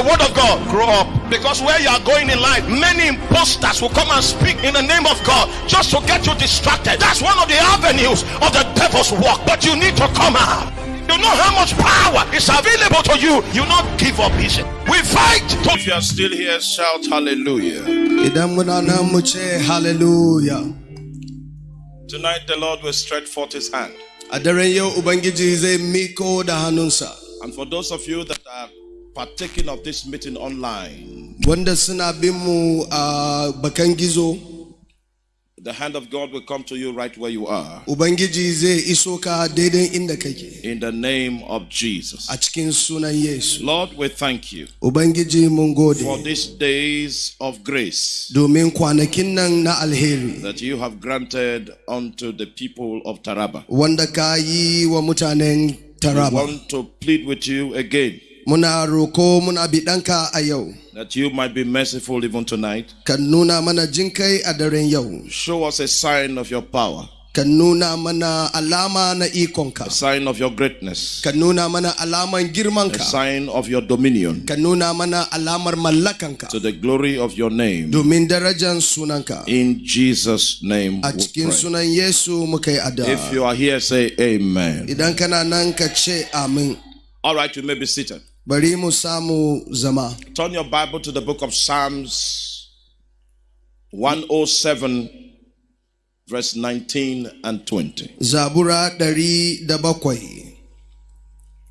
the word of God, grow up. Because where you are going in life, many imposters will come and speak in the name of God just to get you distracted. That's one of the avenues of the devil's work. But you need to come out. You know how much power is available to you. You not give up easy. We fight. To- if you are still here, shout hallelujah. Idan muna nan mu ce hallelujah. Tonight the Lord will stretch forth his hand. A daren yau Ubangiji zai miko da hannunsa. And for those of you that are partaking of this meeting online, Wanda suna bin mu a uh, bakan gizo, the hand of God will come to you right where you are. Ubangiji zai iso ka daidai inda kake. In the name of Jesus. A cikin sunan Yesu. Lord, we thank you Ubangiji mun for these days of grace Domin kwanakin nan na alheri. that you have granted unto the people of Taraba. Wanda ka yi wa mutanen We want to plead with you again Muna roko muna biɗanka a yau. that you might be merciful even tonight. Ka mana jinkai a. Show us a sign of your power, Ka nuna mana alama na ikonka. a sign of your greatness, Ka nuna mana alaman a girmanka. sign of your dominion Ka nuna mana alamar mallakanka. to the glory of your name. Domin darajan sunanka. In Jesus' name, A we cikin sunan Yesu muka yi If you are here, say Amen. Idan kana nan ka ce amin. All right, you may be seated. Bari mu samu zama. Turn your Bible to the book of Psalms 107, verse 19 and 20. Zabura ɗari da.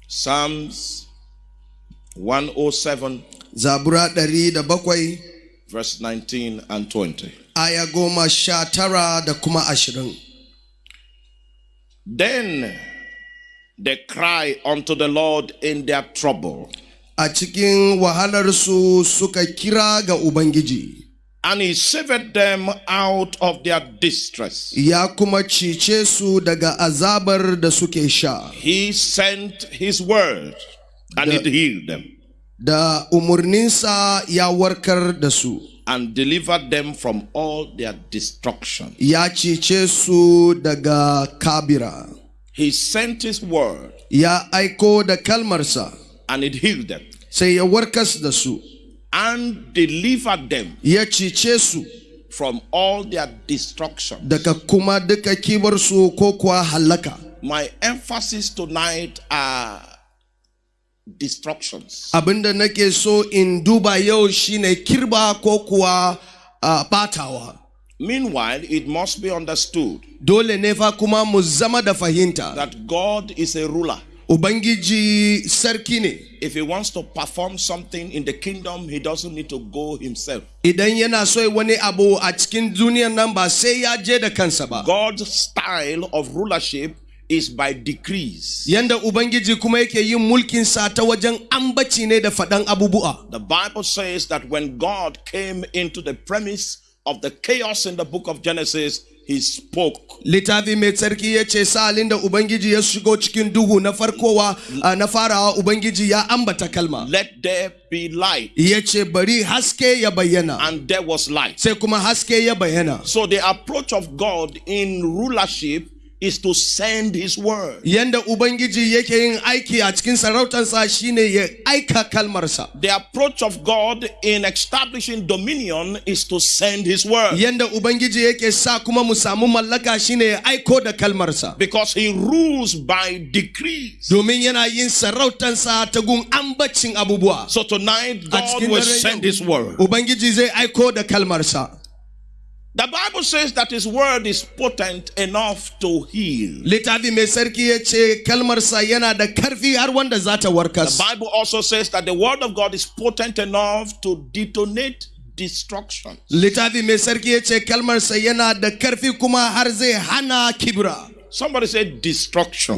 Psalms 107, Zabura ɗari da verse 19 and 20. Aya goma sha tara da kuma ashirin. Then they cry unto the Lord in their trouble, A cikin wahalarsu suka kira ga Ubangiji, and he saved them out of their distress. ya kuma cice su daga azabar da suke sha, He sent his word, and it healed them, da umarninsa ya warkar da su, and delivered them from all their destruction. ya cice su daga kabira, He sent his word, ya aiko da kalmarsa, and it healed them, sai ya warkas da su, and delivered them ya cice su from all their destruction. daga kuma duka kibarsu ko kuwa hallaka. My emphasis tonight are destructions. Abinda nake so in duba yau shine kirba ko kuwa a batawa. Meanwhile, it must be understood Dole ne kuma mu zama that God is a ruler. Ubangiji sarki ne. If he wants to perform something in the kingdom, he doesn't need to go himself. Idan yana so ya wani abu a cikin duniyan nan ba sai ya je da kansa ba. God's style of rulership is by decrees. Yanda Ubangiji kuma yake yin mulkinsa ta wajen ambaci ne da faɗan abubuwa. The Bible says that when God came into the premise of the chaos in the book of Genesis, he spoke. Littafi mai tsarki ya ce sa'alin da Ubangiji ya shigo cikin duhu na farkowa na farawa Ubangiji ya ambata kalma. Let there be light. Ya ce bari haske ya bayyana. And there was light. Sai kuma haske ya bayyana. So the approach of God in rulership is to send his word. Yanda Ubangiji yake yin aiki a cikin sarautarsa shine ya aika kalmarsa. The approach of God in establishing dominion is to send his word. Yanda Ubangiji yake sa kuma mu samu mallaka shine ya aiko da kalmarsa. Because he rules by decrees. Domin yana yin sarautarsa ta gun ambacin abubuwa. So tonight, God will send his word. Ubangiji zai aiko da kalmarsa. The Bible says that his word is potent enough to heal. Littafi mai sarki ya ce kalmarsa yana da karfi har wanda za ta The. Bible also says that the word of God is potent enough to detonate destruction. Littafi mai sarki ya ce kalmarsa yana da karfi kuma har zai hana kibra. Somebody said destruction.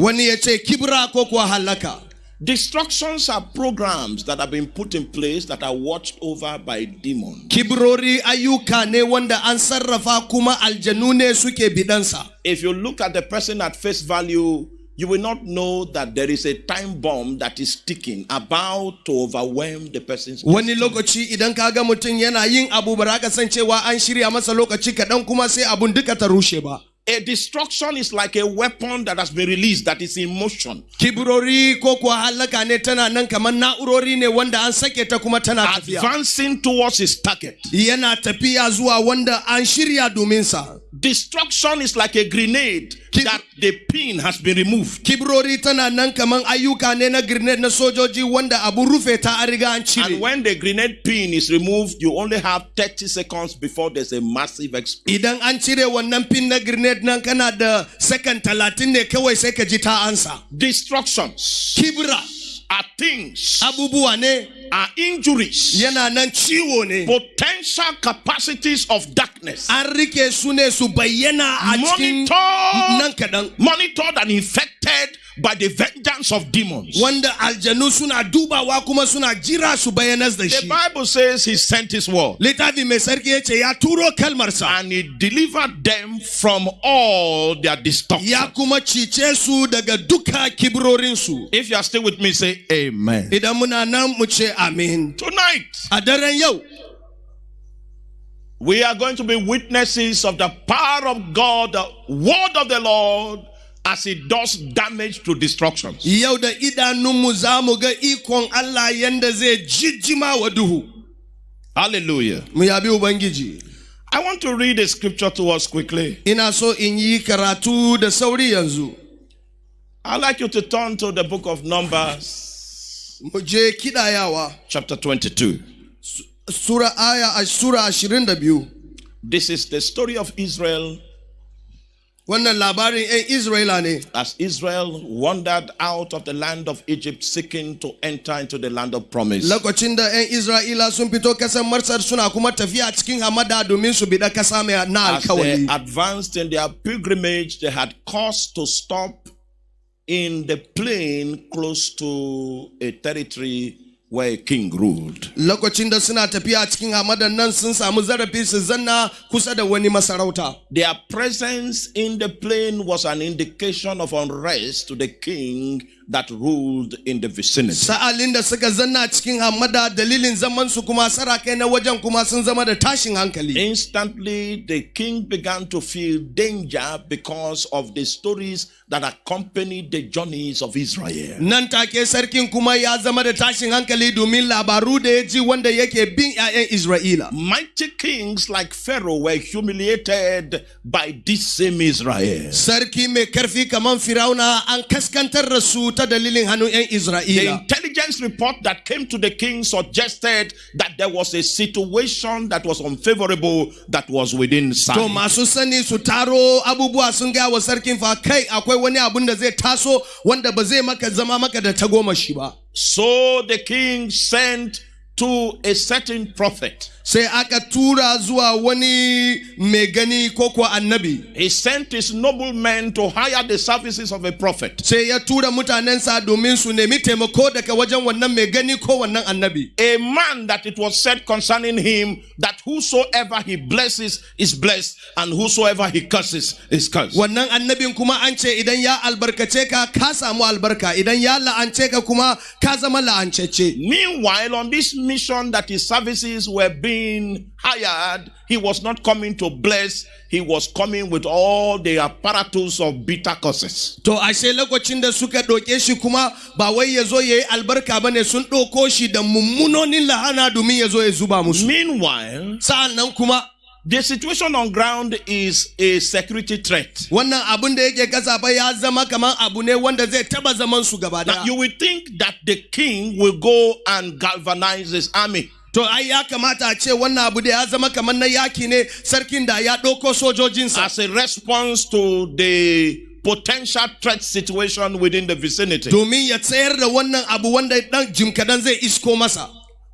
Wani ya ce kibra ko kuwa halaka. Destructions are programs that have been put in place that are watched over by demons. Kibrori ayyuka ne wanda an sarrafa kuma aljanu ne suke bidansa. If you look at the person at face value, you will not know that there is a time bomb that is ticking about to overwhelm the person's Wani lokaci idan ka ga mutum yana yin abu ba za ka san cewa an shirya masa lokaci kaɗan kuma sai abun duka ta rushe ba. A destruction is like a weapon that has been released that is in motion. kibrori ko kuwa halaka ne tana nan kamar na'urori ne wanda an sake ta kuma advancing towards his target. yana tafiya zuwa wanda an shirya Destruction is like a grenade that the pin has been removed. kibrori tana nan kamar ayyuka ne na grenade na sojoji wanda abu rufe ta an riga an cire And when the grenade pin is removed, you only have 30 seconds before there's a massive explosion. Grenade nan kana da second talatin ne kawai sai ka ji ta ansa. Destructions kibra. are things, abubuwa ne are injuries, yana nan ciwo ne potential capacities of darkness. an rike su ne su bayyana a cikin nan Monitored, monitored and infected by the vengeance of demons. wanda aljanu suna dubawa kuma suna jira su bayyanar The Bible says he sent his word. Littafi mai sarki ya ce ya turo kalmarsa and he delivered them from all their destruction. ya kuma cice su daga duka kibrorinsu If you are still with me, say amen. Idan muna nan mu ce amin Tonight, a daren yau we are going to be witnesses of the power of God, the word of the Lord, as it does damage to destructions. yau da idanunmu za mu ga ikon Allah yanda zai jijjima wa duhu Hallelujah. mu yabi ubangiji I want to read a scripture to us quickly. ina so in yi karatu da sauri yanzu I'd like you to turn to the book of Numbers, mu je kidayawa chapter 22. sura aya a sura 22 This is the story of Israel. Wannan labarin eh, 'yan isra'ila ne? As Israel wandered out of the land of Egypt seeking to enter into the land of promise. lokacin da eh, 'yan isra'ila sun fito kasan marsar suna kuma tafiya cikin hamada domin su biɗa kasa mai na As they advanced in their pilgrimage, they had cause to stop in the plain close to a territory where a king ruled. lokacin da suna tafiya cikin hamadan nan sun samu zarafi su zanna kusa da wani masarauta Their presence in the plain was an indication of unrest to the king that ruled in the vicinity. sa'alin da suka zanna cikin hamada dalilin zaman su kuma sarakai na wajen kuma sun zama da tashin hankali Instantly, the king began to feel danger because of the stories that accompanied the journeys of Israel. nan take sarkin kuma ya zama da tashin hankali domin labaru da ya ji wanda yake bin 'ya'yan isra'ila Mighty kings like Pharaoh were humiliated by this same Israel. sarki mai karfi kamar firauna an kaskantar da su ta dalilin hannun 'yan The intelligence report that came to the king suggested that there was a situation that was unfavorable that was within to sight. masu sani su taro abubuwa sun gaya wa sarkin fa kai akwai wani abun da zai taso wanda ba zai maka zama maka da tagomashi ba So the king sent to a certain prophet. sai aka tura zuwa wani mai gani ko kuwa annabi He sent his noblemen to hire the services of a prophet. sai ya tura mutanensa domin su nemi taimako daga wajen wannan mai gani ko wannan annabi A man that it was said concerning him that whosoever he blesses is blessed, and whosoever he curses is cursed. wannan annabin kuma an ce idan ya albarkace ka ka samu albarka idan ya la'ance ka kuma ka zama la'ancece Meanwhile, on this mission that his services were being hired, he was not coming to bless, he was coming with all the apparatus of bitter curses. to ashe lokacin da suka ɗauke shi kuma ba wai ya zo ya yi albarka ba ne sun ɗauko shi da mummunonin lahana domin ya zo ya zuba musu Meanwhile, sa'an nan kuma the situation on ground is a security threat. wannan abun da yake kasa ya zama kamar abu ne wanda zai taba zaman su gaba daya you will think that the king will go and galvanize his army. to ai ya kamata a ce wannan abu da ya zama kamar na yaki ne sarkin da ya ɗauko sojojinsa as a response to the potential threat situation within the vicinity. domin ya tsayar da wannan abu wanda dan jim kadan zai isko masa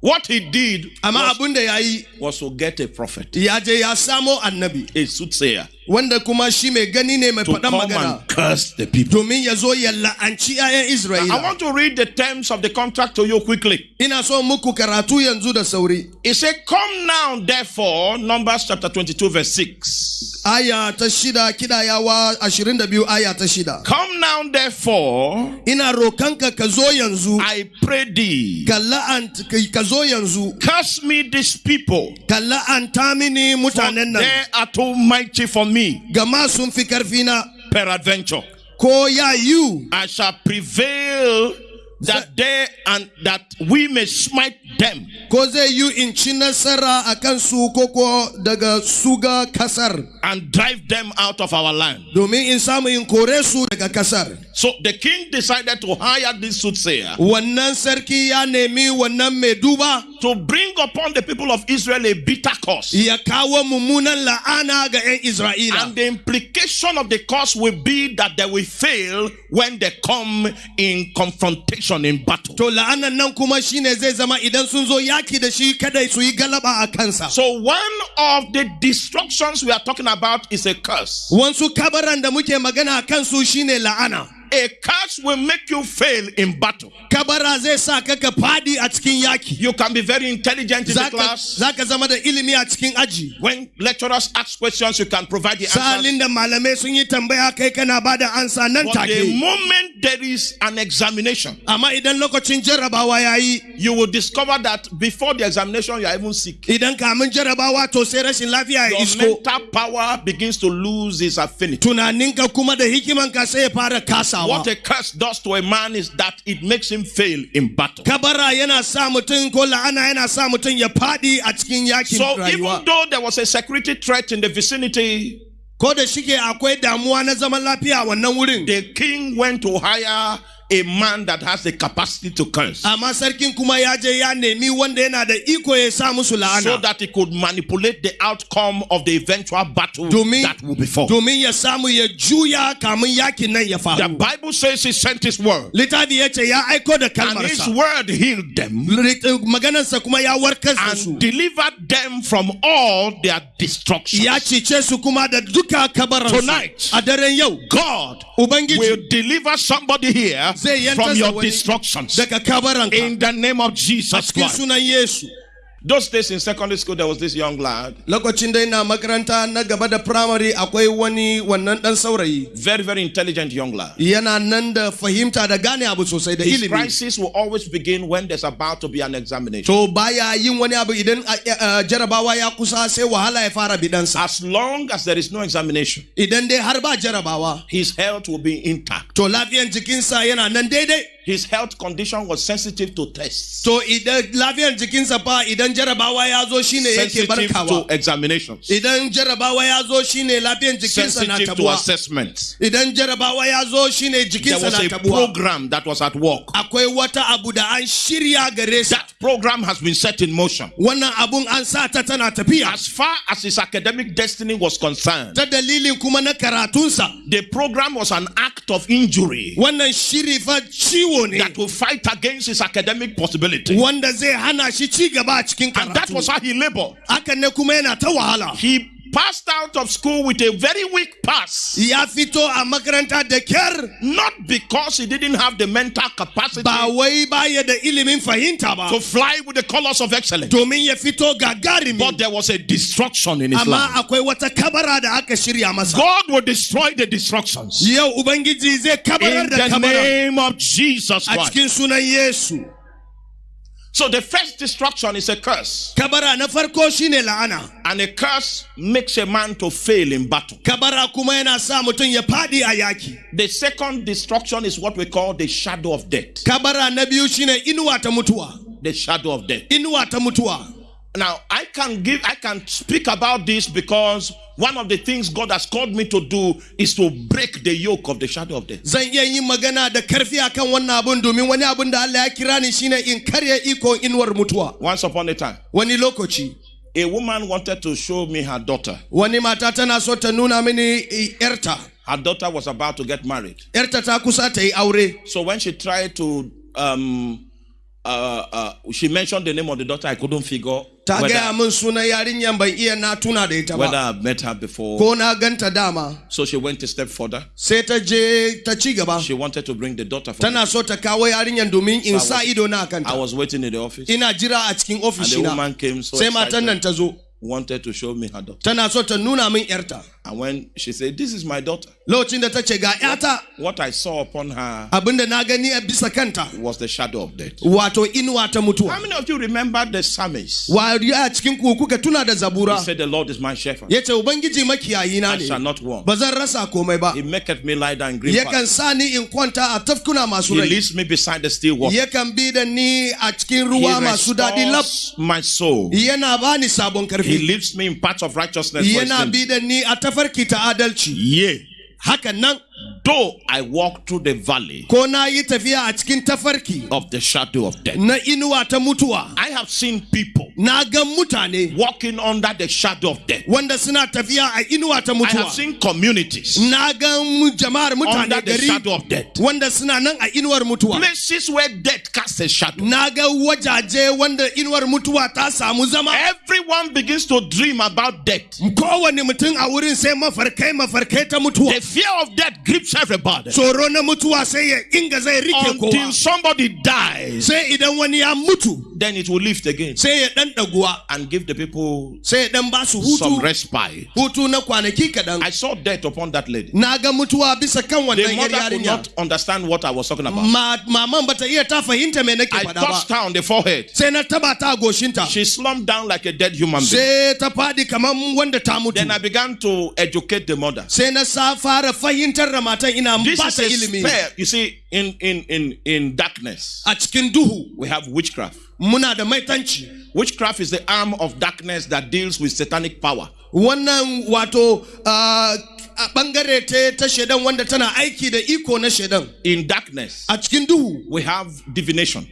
What he did was, abun da ya yi. was to get a prophet, ya je ya samo annabi. A soothsayer, wanda kuma shi mai gani ne mai faɗan magana and curse the people. domin ya zo ya la'anci 'ya'yan I Isra'ila. want to read the terms of the contract to you quickly. Ina so muku karatu yanzu da sauri. He said, Come now, therefore, Numbers chapter 22, verse 6. Aya ta shida kidayawa 22 aya ta shida. Come now, therefore, Ina rokanka ka zo yanzu, I pray thee, ka la'anta ka zo yanzu, curse me this people, ka la'anta mini mutanen nan. they are too mighty for me. Me, gama sun fi karfina. peradventure, ko ya yiwu I shall prevail that day and that we may smite them. ko zai yiwu in ci nasara a kansu ko ko daga suga kasar and drive them out of our land. domin in samu in kore su daga kasar So the king decided to hire this soothsayer wannan sarki ya nemi wannan mai duba to bring upon the people of Israel a bitter curse. ya kawo mummunan la'ana ga 'yan Isra'ila. And the implication of the curse will be that they will fail when they come in confrontation in battle. To la'anan nan kuma shine zai zama idan sun zo yaki da shi kada su yi galaba a kansa. So one of the destructions we are talking about is a curse. Wansu kabaran da muke magana kansu shine la'ana. A curse will make you fail in battle. Kabara zai sa ka ka fadi a cikin yaki. You can be very intelligent in the class. zaka zama da ilimi a cikin aji. When lecturers ask questions, you can provide the answers. Sa'alin da malamai sun yi tambaya kai kana ba ansa nan But the moment there is an examination, Amma idan lokacin jarabawa ya you will discover that before the examination, you are even sick. idan kamun jarabawa to sai rashin lafiya ya Your mental power begins to lose its affinity. Tunaninka kuma da hikimanka sai ya fara kasawa. What a curse does to a man is that it makes him fail in battle. kabara yana sa mutum ko la'ana yana sa mutum ya fadi a cikin yakin So even though there was a security threat in the vicinity, ko da shike akwai damuwa na zaman lafiya wannan wurin the king went to hire a man that has the capacity to curse. Amma sarkin kuma ya je ya nemi wanda yana da iko ya sa musu so that he could manipulate the outcome of the eventual battle domin that will befall. domin ya samu ya juya kamun yakin nan ya The Bible says he sent his word, littafi ya ce ya aiko da and his word healed them eh, maganarsa kuma ya warkar da and delivered them from all their destruction. ya cice su kuma da duka kabaransu. Tonight, a daren yau God ubangiji will deliver somebody here from your destructions. In the name of Jesus Christ. Those days in secondary school, there was this young lad, lokacin da ina makaranta na gaba da primary akwai wani wannan dan saurayi very, very intelligent young lad. yana nan da fahimta da gane abu sosai da His crisis will always begin when there's about to be an examination. to baya yin wani abu idan jarabawa ya kusa sai wahala ya fara bidansa As long as there is no examination, idan dai har ba jarabawa his health will be intact. To lafiyan jikinsa yana nan daidai His health condition was sensitive to tests, to idan lafiyan jikinsa fa idan jarabawa ya zo shine yake sensitive to examinations, idan jarabawa ya zo shine lafiyan jikinsa na sensitive to assessments. idan jarabawa ya zo shine There was a program that was at work. akwai wata abu da an shirya gare sa That program has been set in motion. wannan abun an sa ta tana tafiya. As far as his academic destiny was concerned, ta dalilin kuma na karatunsa. the program was an act of injury. Wannan shiri fa ciwo ne that will fight against his academic possibility. wanda zai hana shi ci gaba a cikin And that was how he labored. hakan ne kuma yana ta wahala He passed out of school with a very weak pass. ya fito a makaranta da kyar Not because he didn't have the mental capacity ba wai baya da ilimin fahimta ba. to fly with the colors of excellence, domin ya fito gagarumi but there was a destruction in his amma life. akwai wata kabara da aka shirya masa. God will destroy the destructions. Yau ubangiji zai kabarar in da the name of Jesus a Christ. cikin sunan yesu So the first destruction is a curse, kabara na farko shine la'ana and a curse makes a man to fail in battle. kabara kuma yana sa mutum ya fadi a yaki The second destruction is what we call the shadow of death. kabara na biyu shine inuwa ta mutuwa The shadow of death. Inuwa ta mutuwa Now, I can give, I can speak about this because one of the things God has called me to do is to break the yoke of the shadow of death. zan iya yin magana da karfi akan wannan abun domin wani abun da Allah ya kira ni shine in karya ikon inuwar mutuwa Once upon a time, wani lokaci a woman wanted to show me her daughter. wani mata tana so ta nuna mini eh, yarta Her daughter was about to get married. yarta ta kusa ta yi aure So when she tried to, um, uh, uh, she mentioned the name of the daughter, I couldn't figure ta gaya whether, min sunan yarinyan ban iya na tuna da ita whether I've met her before. ko na ganta dama. So she went a step further. sai ta je ta ci gaba She wanted to bring the daughter for tana so ta kawo domin in sa ido na I was waiting in the office. ina jira a cikin And the woman came so sai matan nan excited, ta zo wanted to show me her daughter. tana so ta nuna min yarta And when she said, This is my daughter, lokacin da ta ce what I saw upon her abinda na gani a bisa kanta was the shadow of death. wato inuwa ta How many of you remember the psalmist? wa a cikin ku kuka tuna da He said, The Lord is my shepherd. ya ce ubangiji makiyayi na I shall not want. ba rasa komai ba He maketh me lie down in green pastures. sa ni in kwanta a tafkuna masu He leads me beside the still water. yakan bi da ni a cikin He ruwa masu daɗi lab restores my soul. yana bani sabon He leads me in paths of righteousness. tafarki ta adalci. Ye. Hakan nan though I walk through the valley ko na yi tafiya a cikin tafarki of the shadow of death, na inuwa ta mutuwa I have seen people na ga mutane walking under the shadow of death. wanda suna tafiya a inuwa ta I have mutuwa seen communities na ga mu- jama'ar mutane under the shadow gari of death. wanda suna nan a inuwar mutuwa Places where death casts a shadow. na ga wajaje wanda inuwar mutuwa ta samu zama Everyone begins to dream about death. kowane mutum a wurin sai mafarkai mafarkai ta mutuwa The fear of death grips everybody tsoro na mutuwa sai ya inga zai rike until somebody dies. sai idan wani ya mutu Then it will lift again sai ya dan daguwa and give the people sai ya dan ba su some respite. I saw death upon that lady. na ga mutuwa bisa kan The mother could not understand what I was talking about. Ma, maman bata iya ta fahimta me nake I touched her on the forehead. sai na taba ta a goshinta She slumped down like a dead human being. sai ta faɗi kamar wanda Then I began to educate the mother. Sai na sa fara fahimtar da matan ina This is ta a spell. You see, in in in in darkness, we have witchcraft. muna da maitanci Witchcraft is the arm of darkness that deals with satanic power. wannan wato a bangare ta ta shedan wanda tana aiki da iko na shedan In darkness, we have divination.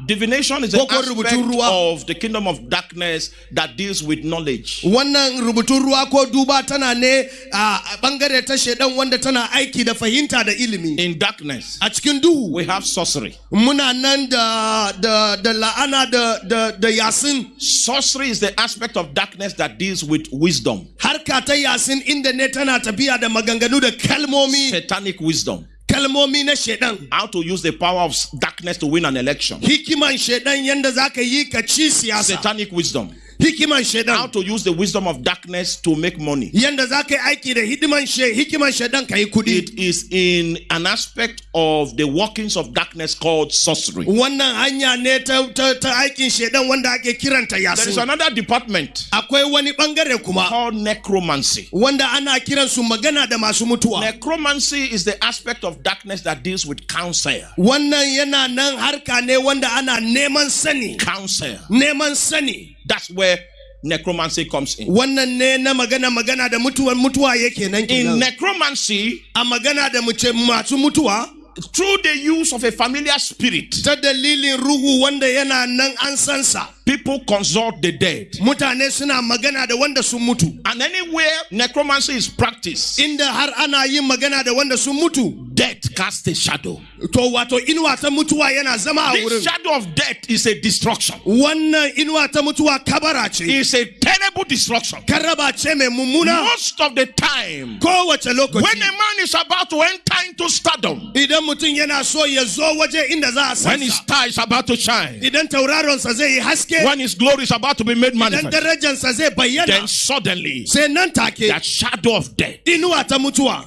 Muna nan da duba Divination is Koko aspect of the kingdom of darkness that deals with knowledge. wannan rubutun ruwa ko duba tana ne a bangare ta shedan wanda tana aiki da fahimta da ilimi In darkness, a cikin duhu we have sorcery. muna nan da da da la'ana da da da yasin Sorcery is the aspect of darkness that deals with wisdom, harka ta yasin inda ne tana tafiya da maganganu da kalmomi satanic wisdom. Kalmomi na shedan How to use the power of darkness to win an election. hikiman shedan yanda zaka yi ka ci siyasa Satanic wisdom. Hikiman How to use the wisdom of darkness to make money. yanda zaka yi aiki da hidiman she hikiman shedan ka yi kudi It is in an aspect of the workings of darkness called sorcery. wannan hanya ne ta, ta, ta aikin shedan wanda ake kiranta There is another department akwai wani bangare kuma called necromancy. wanda ana kiransu magana da masu mutuwa Necromancy is the aspect of darkness that deals with counsel. wannan yana nan harka ne wanda ana neman sani Counsel. neman sani That's where necromancy comes in. wannan ne na magana magana da mutuwan mutuwa yake nan In necromancy, a magana da mace masu mutuwa through the use of a familiar spirit, ta dalilin ruhu wanda yana nan an sansa people consult the dead. mutane suna magana da wanda sun mutu And anywhere necromancy is practiced, inda har ana yin magana da wanda sun mutu death casts a shadow. to wato inuwa ta mutuwa yana zama a The wurin shadow of death is a destruction. wannan inuwa ta mutuwa kabara ce It's a terrible destruction. karaba ce mai mummuna Most of the time, kowace when a man is about to enter into stardom, idan mutum yana so ya zo waje inda za a when his star is about to shine, idan tauraronsa zai yi haske when his glory is about to be made idan manifest, darajansa zai then suddenly sai nan take that shadow of death inuwa ta mutuwa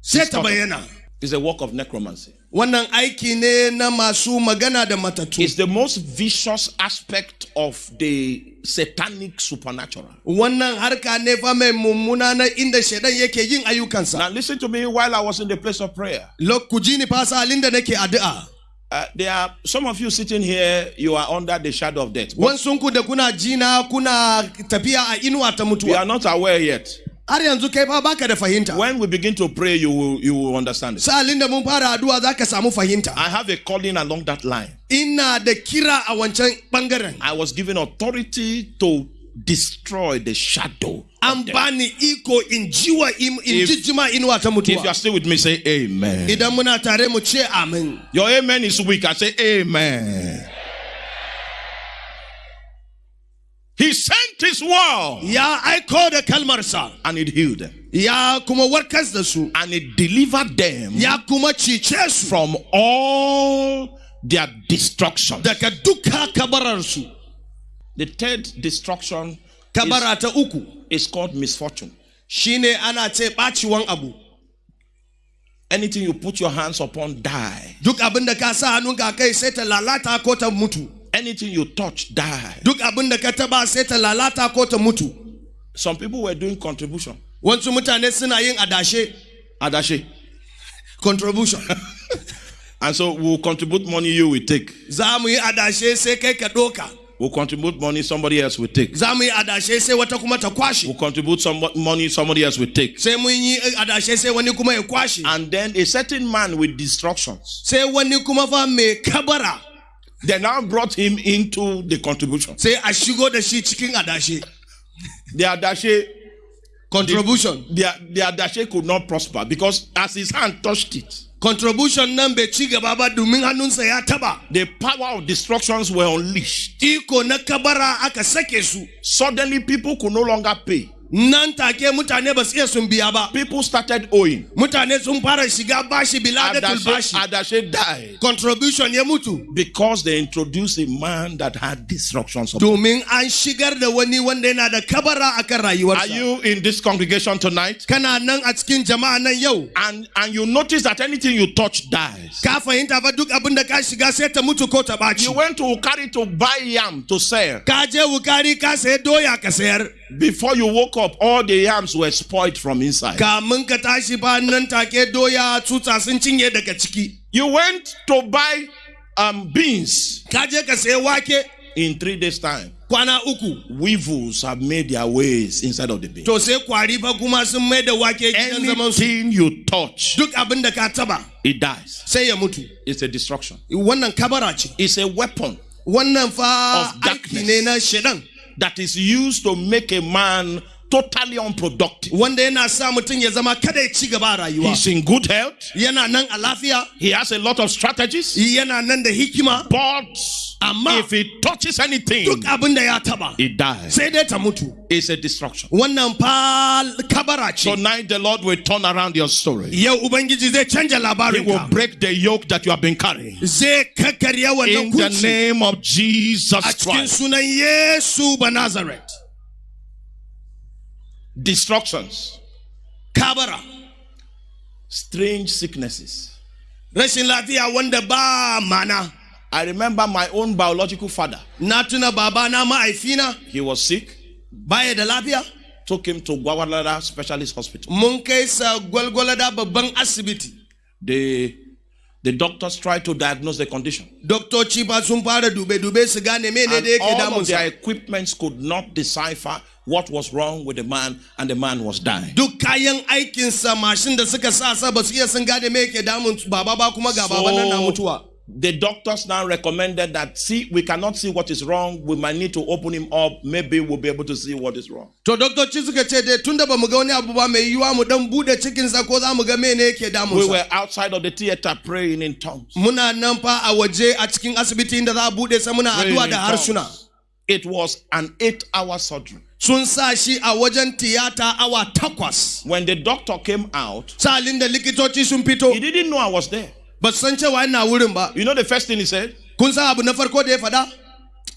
sai ta is a work of necromancy. wannan aiki ne na masu magana da matattu It's the most vicious aspect of the satanic supernatural. wannan harka ne fa mai mummuna na inda shaidan yake yin ayyukansa Now, listen to me while I was in the place of prayer. lok ku ji ni fa salin da nake addu'a Uh, there are some of you sitting here, you are under the shadow of death. But wansunku da kuna jina kuna tafiya a inuwa ta we mutuwa are not aware yet. har yanzu kai fa baka da fahimta When we begin to pray, you will, you will understand it. salin da mun fara addu'a zaka samu fahimta I have a calling along that line. ina da kira a wancan bangaren I was given authority to destroy the shadow. an of death. bani iko in jiwa im- in If- inuwa ta If you are still with me, say amen. idan muna tare mu ce Your amen is weak. I say amen. He sent his word ya aiko da kalmarsa and it healed them. ya kuma da su And it delivered them ya kuma cice su from all their destruction. daga duka kabararsu The third destruction kabara ta uku is called misfortune. shine ana ce ɓaciwan abu Anything you put your hands upon, die. duk abin da ka sa hannunka kai sai ta lalata ko ta mutu Anything you touch, die. duk abin da ka taba sai ta lalata ko ta mutu Some people were doing contribution. wasu mutane suna yin adashe Adashi. contribution And so we'll contribute money you will take. za mu yi adashe sai kai ka ɗoka We'll contribute money somebody else will take. za mu yi adashe sai wata kuma ta kwashe We'll contribute some money somebody else will take. sai mun yi eh, adashe sai wani kuma ya kwashe And then a certain man with destructions, sai wani kuma fa mai kabara they now brought him into the contribution. sai a shigo da shi cikin adashe The Adashi, contribution the, the Adashi could not prosper because as his hand touched it, contribution nan bai ci gaba ba domin hannunsa ya taba the power of destructions were unleashed. iko na kabara su Suddenly, people could no longer pay. Nan take mutane ba su iya sun biya ba People started owing. mutane sun fara shiga bashi biladatul bashi Adashi died contribution ya mutu because they introduced a man that had destructions. upon domin an shigar da wani wanda yana da kabara akan Are you in this congregation tonight? kana nan a cikin jama'a nan yau And and you notice that anything you touch dies. ka fahimta fa duk abin da ka shiga sai ta mutu ko ta You went to Wukari to buy yam to sell. ka je wukari ka sayi doya ka sayar Before you woke up, all the yams were spoiled from inside. kamun ka tashi ba nan take doya tuta sun cinye daga ciki You went to buy um, beans. ka je ka sayi wake In three days' time, kwana uku weevils have made their ways inside of the beans. to sai kwari fa kuma sun mai da wake gidan zaman su Anything you touch, duk abin da ka taba it dies. sai ya mutu It's a destruction. wannan kabara ce It's a weapon wannan fa Of darkness. aiki ne na shedan that is used to make a man totally unproductive. wanda yana sa mutum ya zama kada ya ci gaba rayuwa He's in good health. yana nan a lafiya He has a lot of strategies. yana nan da hikima But Amma- if he touches anything, duk abin da ya taba it dies. sai dai ta mutu It's a destruction. wannan fa kabara ce Tonight, the Lord will turn around your story. yau ubangiji zai canja He labarin will break the yoke that you have been carrying. zai kakkarya wannan In the name of Jesus a cikin Christ. sunan yesu ba nazaret Destructions, kabara strange sicknesses. rashin lafiya wanda ba mana I remember my own biological father. na tuna babana ma'aifina He was sick. baya da lafiya Took him to Gwagwalada Specialist Hospital. mun kai sa gwalgwalada babban asibiti The, the doctors tried to diagnose the condition. doktoci ba sun fara dube-dube su gane mene all of their equipments could not decipher what was wrong with the man, and the man was dying. duk kayan aikinsa mashin da suka sa sa ba su iya sun gane me yake damun baba ba kuma ga baba nan na mutuwa the doctors now recommended that see we cannot see what is wrong. We might need to open him up. Maybe we'll be able to see what is wrong. To doktoci suka ce dai tunda ba mu ga wani abu ba mai yiwuwa mu dan bude cikinsa ko za mu ga mene yake we were outside of the theater praying in tongues. Muna nan fa a waje a cikin asibiti inda za a bude sa muna addu'a da harsuna it was an eight hour surgery. Sun sa shi a wajen tiyata awa takwas when the doctor came out salin da likitoci sun fito he didn't know i was there ba san cewa ina wurin ba you know the first thing he said? Kun san abu na farko da ya faɗa?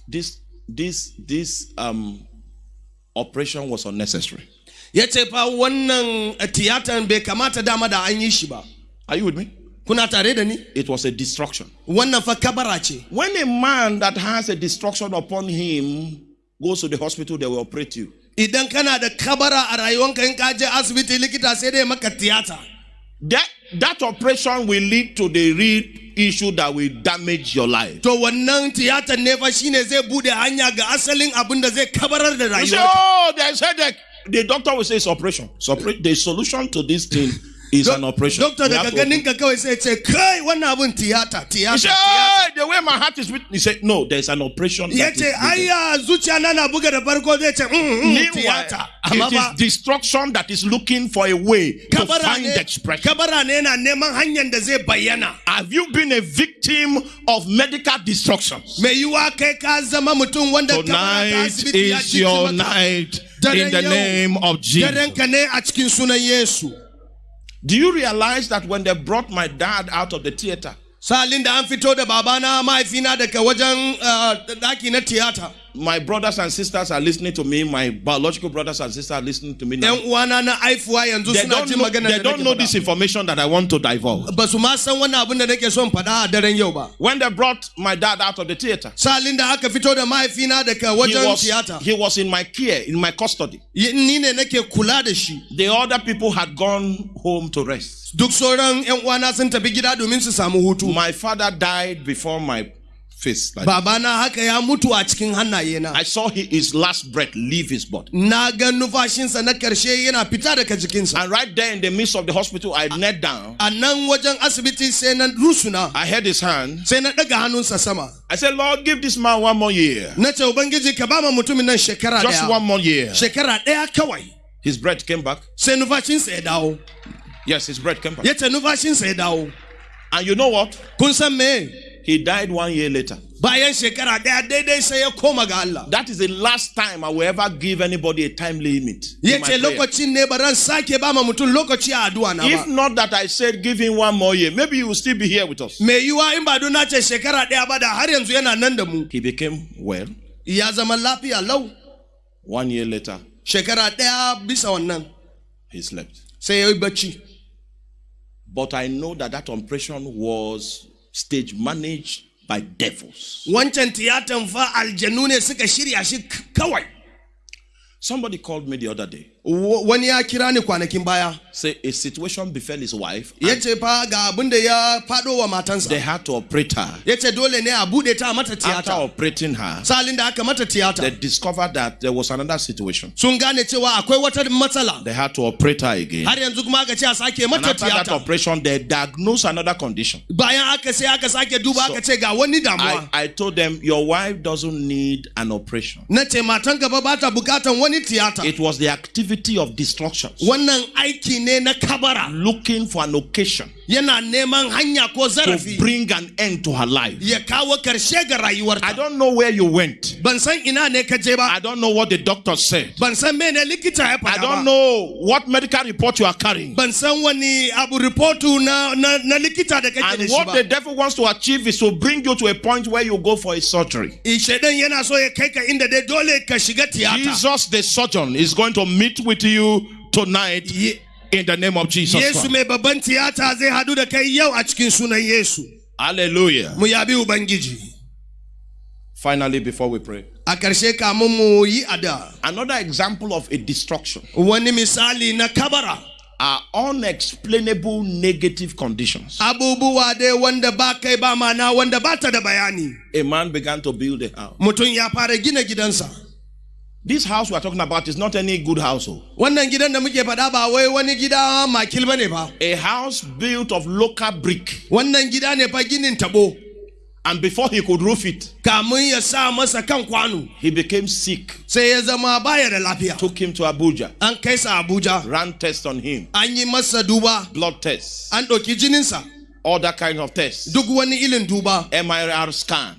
This this this um operation was unnecessary. Ya ce fa wannan tiyatan bai kamata dama da an yi shi ba. Are you with me? Kuna tare da ni? It was a destruction. Wannan fa kabara ce. When a man that has a destruction upon him goes to the hospital they will operate you. Idan kana da kabara a rayuwanka in ka je asibiti likita sai dai maka tiyata that that operation will lead to the real issue that will damage your life. to wannan tiyatan ne fa shine zai bude hanya ga asalin abin da zai kabarar da You say, rayuwarka oh, there's headache. The doctor will say it's operation. So the solution to this thing is an operation. Doctor, We have to open- ganin ka kawai sai ce kai wannan abin tiyata He said, tiyata ah, the way my heart is beating. He said, no, there's an operation. that is ce needed." ayya zuciya na na buga da farko zai ce Meanwhile, it is destruction that is looking for a way to find expression. kabara ne yana neman hanyar da zai bayyana Have you been a victim of medical destruction? mai yiwa kai ka zama mutum wanda kabara ta Tonight is your night in the name of Jesus. Do you realize that when they brought my dad out of the theater, salin da an fito da babana mahaifina daga wajen uh, daki na tiyata my brothers and sisters are listening to me. My biological brothers and sisters are listening to me now. yan uwana na aifuwa yanzu They don't know, they don't know this information that I want to divulge. ba su ma san wannan abin da nake son faɗa a daren yau ba When they brought my dad out of the theater, salin da aka fito da mahaifina daga he was, he was in my care, in my custody. Y- ni ne nake kula da shi The other people had gone home to rest. duk sauran yan uwana sun tafi gida domin su samu hutu My father died before my face. like this. babana haka ya mutu a cikin hannaye na I saw his last breath leave his body. na ga numfashinsa na karshe yana fita daga jikinsa And right there in the midst of the hospital, I knelt down. a nan wajen asibiti sai na rusuna I held his hand. sai na ɗaga hannunsa sama I said, Lord, give this man one more year. na ce ubangiji ka ba ma mutumin nan shekara Just one more year. shekara ɗaya kawai His breath came back. sai numfashinsa ya dawo Yes, his breath came back. ya ce numfashinsa ya dawo And you know what? kun san me He died one year later. bayan shekara ɗaya daidai sai koma ga That is the last time I will ever give anybody a time limit. in my ce prayer. lokacin ne ba ran sake ba ma mutum lokaci a addu'a na If not that I said give him one more year, maybe he will still be here with us. mai yiwa in ba don na ce shekara ɗaya ba da har yanzu yana nan da mu He became well. ya zama lafiya lau One year later, shekara ɗaya bisa wannan he slept. sai ya yi But I know that that operation was stage managed by devils. wancan tiyatan fa aljanu ne suka shirya shi kawai Somebody called me the other day. Wani ya kira ni kwanakin baya Say a situation befell his wife. fa ga abin da ya faɗo wa matansa They had to operate her. ya ce dole ne a buɗe ta a mata After tiyata operating her, salin da aka mata they tiyata discovered that there was another situation. sun gane cewa akwai wata matsala They had to operate her again. har yanzu kuma aka ce a sake mata after that tiyata operation, they diagnosed another condition. bayan aka sai aka sake duba aka ce ga wani I, damuwa I told them, Your wife doesn't need an operation. na ce matan gaba ba ta bukatan wani tiyata It was the activity of destruction, wannan aiki ne na kabara looking for an occasion yana neman hanya ko to bring an end to her life. ya kawo karshe ga I don't know where you went. ban san ina ne ka je ba I don't know what the doctor said. ban san mene likita ya I don't know what medical report you are carrying. ban san wani abu reportu na, na, na likita da kake da And what the devil wants to achieve is to bring you to a point where you go for a surgery. Yana so ya kai ka inda dai dole ka shiga tiyata Jesus, the surgeon, is going to meet with you tonight Ye- in the name of Jesus. Yesu Christ. mai babban tiyata zai hadu da kai yau a cikin sunan Yesu Hallelujah. mu yabi ubangiji Finally, before we pray, a ƙarshe kamun mu yi ada another example of a destruction wani misali na kabara are unexplainable negative conditions. abubuwa dai wanda ba kai ba mana wanda ba ta da bayani A man began to build a house. mutum ya fara gina gidansa This house we are talking about is not any good house. oh. wannan gidan da muke faɗa ba wai wani gida makil bane ba A house built of local brick. wannan gida ne fa ginin tabo And before he could roof it, kamun ya sa masa kan kwano he became sick. sai ya zama baya da lafiya Took him to Abuja, an kai sa abuja. Ran tests on him, an yi masa duba. Blood tests, an ɗauki jininsa other kinds of tests, duk wani ilin duba. Scan. to kun ji wai MRI scan. kenan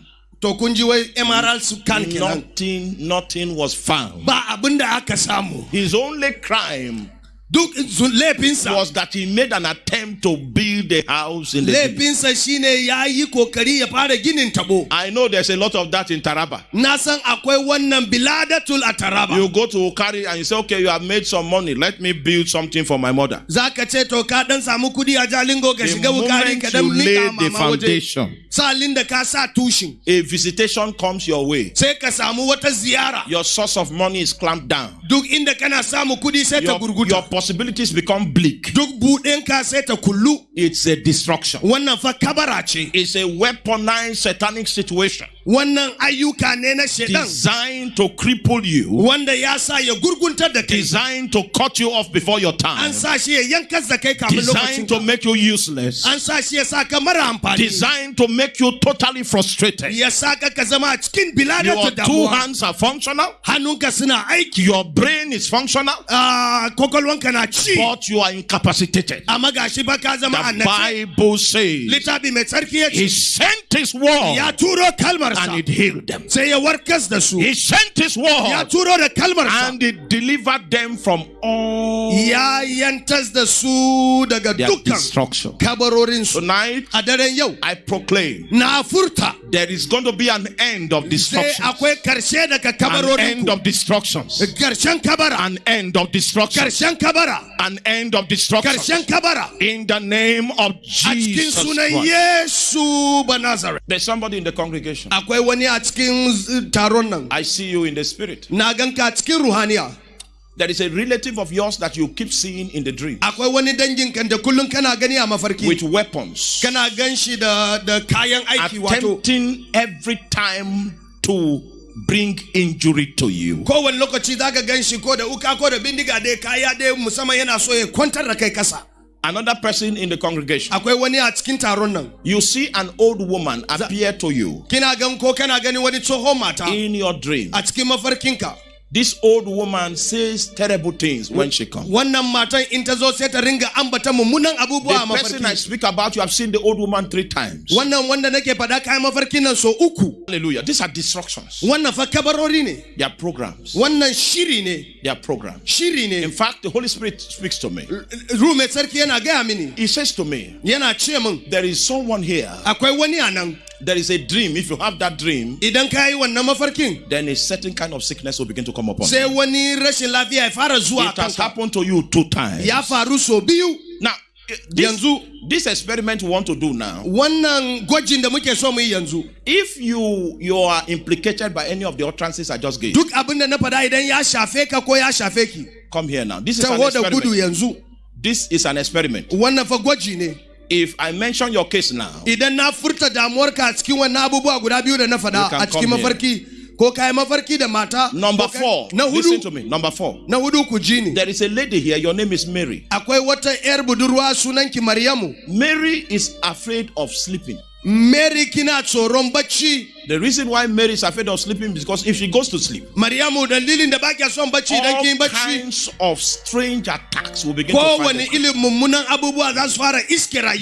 Nothing, nothing was found. ba abin da aka samu His only crime duk sun- laifinsa was that he made an attempt to build a house in the laifinsa shine ya yi kokari ya fara ginin tabo I know there's a lot of that in Taraba. na san akwai wannan biladatul a taraba You go to Wukari and you say, okay, you have made some money. Let me build something for my mother. za ka ce to ka dan samu kudi a jalingo ka The shiga wukari moment ka dan you mika lay the mama waje foundation, salin da ka sa tushin a visitation comes your way. sai ka samu wata ziyara Your source of money is clamped down. duk inda kana samu kudi sai ta Your, your gurguta possibilities become bleak. duk buɗinka sai ta kullu. It's a destruction. wannan fa kabara ce It's a weaponized satanic situation. Wannan ayyuka ne na shedan designed to cripple you, wanda ya sa ya gurguntar da kai designed to cut you off before your time, sa shi ya yankas da kai designed to make you useless, an sa shi ya sa ka mara amfani. Designed to make you totally frustrated. ya sa ka ka zama a cikin Your two hands are functional, your brain is functional, ah, kwakwalwanka ci but you are incapacitated. amma gashi ba ka zama The annabi Bible says littafi mai tsarki ya He sent His word ya turo and it healed them. sai ya warkas da su He sent His ya word turo da kalmarsa and it delivered them from all ya yantas da su daga their dukkan destruction. Tonight, a daren yau I proclaim na furta there is going to be an end of sai destruction. akwai karshe daga An end of destructions. An end of destruction. An end of destruction. In the name of a Jesus Christ. Yesu ba Nazareth There's somebody in the congregation. akwai wani a cikin z- taron nan I see you in the spirit. Na ganka a There is a relative of yours that you keep seeing in the dream akwai wani dangin kan da kullum kana gani a mafarki. With weapons, kana gan shi da da kayan aiki wato attempting every time to bring injury to you. kowane lokaci zaka gan shi ko da uka ko da bindiga dai kaya dai musamman yana so ya kwantar da kai kasa. Another person in the congregation, akwai wani a cikin taron nan. You see an old woman appear to you. Kina gan ko kana gani wani tsohon mata in your dream. A cikin mafarkinka This old woman says terrible things when she comes. wannan matan in ta zo sai ta ringa ambata mummunan abubuwa a The person I speak about, you have seen the old woman three times. wannan wanda nake faɗa kayan mafarkin nan so uku Hallelujah. These are destructions. wannan fa kabarori ne They are programs. wannan shiri ne They are programs. shiri ne In fact, the Holy Spirit speaks to me. ruhu mai sarki yana gaya mini He says to me, yana ce min There is someone here. akwai wani a nan There is a dream. If you have that dream, idan ka yi wannan mafarkin then a certain kind of sickness will begin to come upon sai you. wani rashin lafiya ya fara zuwa It has happened to you two times. ya faru so biyu Now, eh, this, this experiment we want to do now, wannan gwajin da muke so mu yi yanzu if you you are implicated by any of the utterances I just gave, duk abin da na faɗa idan ya shafe ka ko ya shafe ki come here now. This is an taho da gudu experiment. This is an experiment. wannan fa gwaji ne If I mention your case now, idan na furta damuwarka a cikin wannan abubuwa guda biyu da na faɗa can a cikin mafarki ko kayi mafarki da mata number four, na listen to me. Number four, na hudu ku ji ni there is a lady here. Your name is Mary. akwai wata yar budurwa sunanki Maryamu Mary is afraid of sleeping. Mary kina tsoron bacci The reason why Mary is afraid of sleeping is because if she goes to sleep, Maryamu dalilin da baki son bacci all kinds of strange attacks will begin to find them. ilin mummunan abubuwa za su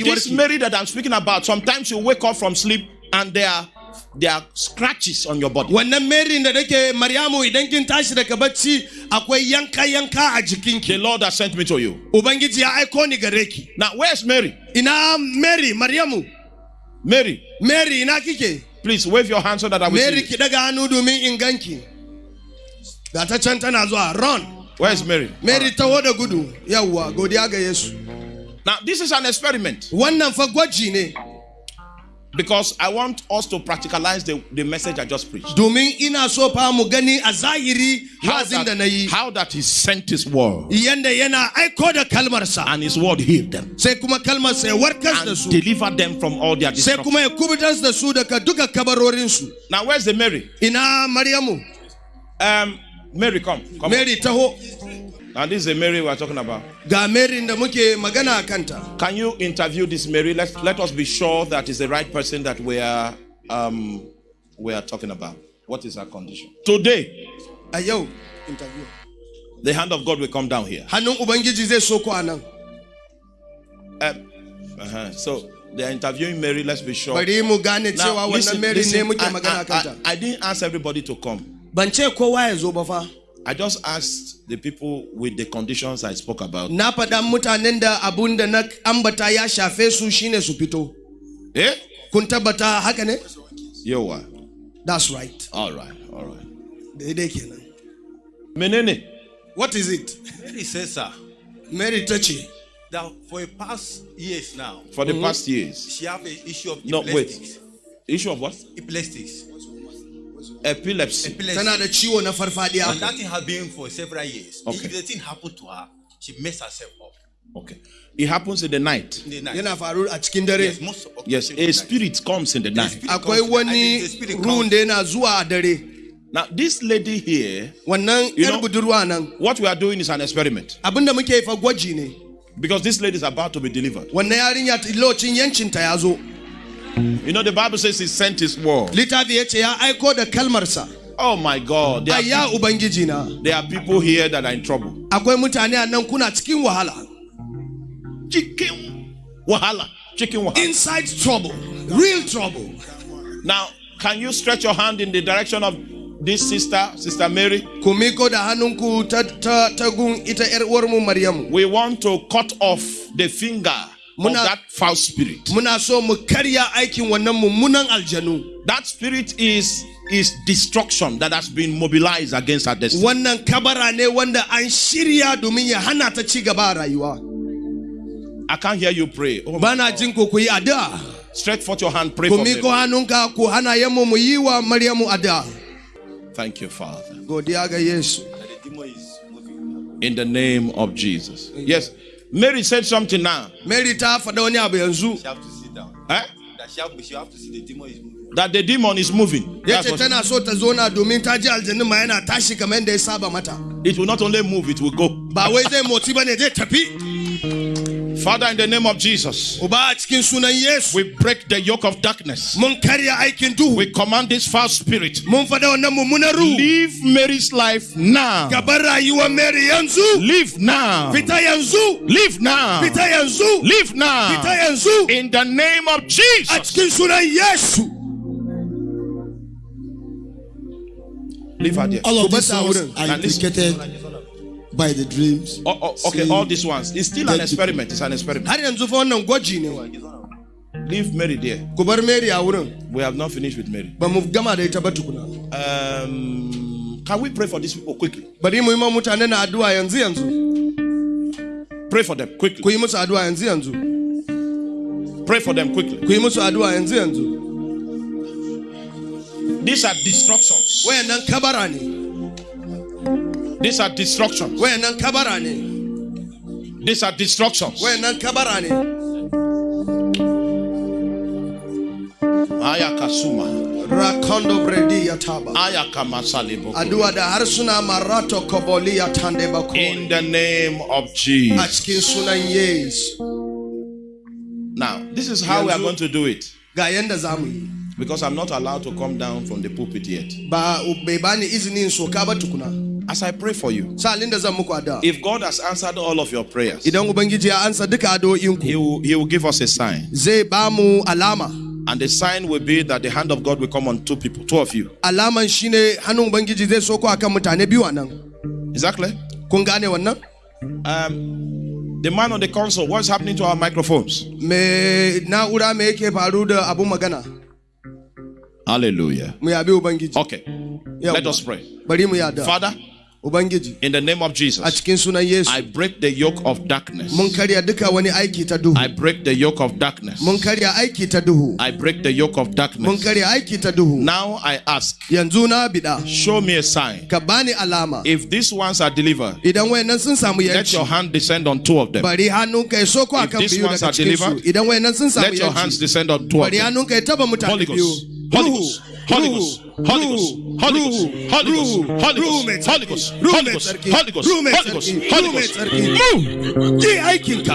This Mary that I'm speaking about, sometimes you wake up from sleep and there are there are scratches on your body. wannan Mary da nake Maryamu idan kin tashi daga bacci akwai yanka yanka a jikinki The Lord has sent me to you. ubangiji ya aiko ni gare ki Now, where's Mary? ina Mary Maryamu Mary, Mary ina kike? Please wave your hand so that I will Mary see. ki daga hannu domin in ganki. Ga ta can tana zuwa. Run. You. Where's Mary? Mary taho da gudu. Yawwa godiya ga Yesu. Now, this is an experiment. Wannan fa gwaji ne. Because I want us to practicalize the, the message I just preached. domin ina so fa mu gani a zahiri How wazin da na that, how that He sent His word yanda yana aiko da kalmarsa and His word healed them sai kuma kalmarsa ya warkar da and su delivered them from all their sai destruction. kuma ya kubutar da su daga duka kabarorinsu Now, where's the Mary? ina Maryamu Um, Mary, come. come. Mary taho Now, this is the Mary we're talking about. ga Mary da muke magana kanta Can you interview this Mary? Let let us be sure that is the right person that we are um we are talking about. What is her condition? Today, a yau interview the hand of God will come down here. hannun ubangiji zai soko a nan Um, uh-huh. So they are interviewing Mary. Let's be sure. bari mu gane cewa Now, wannan listen, Mary ne listen, muke I, magana kanta I- I didn't ask everybody to come. ban ce kowa ya zo ba fa I just asked the people with the conditions I spoke about. na faɗa mutanen da abun da na ambata ya shafe su shine su fito Eh? kun tabbata haka ne You that's right All right. All right. daidai kenan Menene. what is it Mary says, sir, Mary ta ce that for the past years now, For the past years. she have an issue of No, wait. epileptics. Issue of what? Epileptics. Epilepsy. Epilepsy. tana da ciwo na And farfadiya that thing has been for several years. Okay. If the thing happened to her, she messed herself up Okay. It happens in the night. in the night. yana faru a cikin dare yes, most of Yes, a spirit comes in the night. akwai wani ruhun da yana zuwa a dare Now, this lady here, You know- what we are doing is an experiment abinda muke yi fa because this lady is about to be delivered. You know, the Bible says He sent His word. littafi ya ce ya aiko da kalmarsa Oh my God, there are, ayya there are people here that are in trouble. akwai mutane a nan kuna cikin wahala Chicken wahala, chicken wahala. inside trouble real trouble Now, can you stretch your hand in the direction of this sister, Sister Mary? ku miko da hannunku ta, ta, ta gun ita er yar uwarmu maryamu We want to cut off the finger Muna- that foul spirit. muna so mu karya aikin wannan mummunan aljanu That spirit is is destruction that has been mobilized against our destiny. wannan kabara ne wanda an shirya domin ya hana ta ci gaba a rayuwa I can't hear you pray. Oh, bana jin ku ku yi addu'a stretch forth your hand, pray for me. hannunka ku hana yammu mu yi wa maryamu addu'a Thank you, Father. godiya ga yesu The demon is moving. In the name of Jesus. Yes. Mary said something now. mary ta faɗa wani abu yanzu She have to sit down. Eh? That she have, she have to see the demon is moving. That the demon is moving. ya That's ce tana so ta zona domin ta ji aljanun ma yana tashi kamar yadda ya saba mata it will not only move, it will go. ba wai zai motsi ba ne zai tafi Father, in the name of Jesus, we break the yoke of darkness. We command this false spirit. Leave Mary's life now. Leave now. Leave now. Leave now. In the name of Jesus. Leave her there. All of this was are indicated by the dreams. Oh, oh, okay, all these ones. It's still an experiment. It's an experiment. Leave Mary there. We have not finished with Mary. Um, can we pray for these people quickly? Pray for them quickly. Pray for them quickly. These are destructions. These are destructions. These are destructions. Ayakasuma. Rakondo bredi taba. Ayakama salibo. Adua da harsuna marato kobolia tandeba In the name of Jesus. Suna yes. Now, this is how we are going to do it. Gayenda Zami. Because I'm not allowed to come down from the pulpit yet. Ba ubebani izini nsokaba tukuna as I pray for you, if God has answered all of your prayers, He will, he will give us a sign. And the sign will be that the hand of God will come on two people, two of you. Exactly. Um, the man on the console, what's happening to our microphones? Hallelujah. Okay. Let us pray. Father, in the name of Jesus, I break the yoke of darkness. I break the yoke of darkness. I break the yoke of darkness. Now I ask, show me a sign. If these ones are delivered, let your hand descend on two of them. If these ones are delivered, let your hands descend on two of them. Holy Ghost. Holy Ghost, Holy Ghost, Holy Ghost, Holy Ghost, Holy Ghost, Holy Ghost, Holy Ghost, Holy Ghost, Holy Ghost, Holy Ghost, Holy Ghost. Move! yi aikinka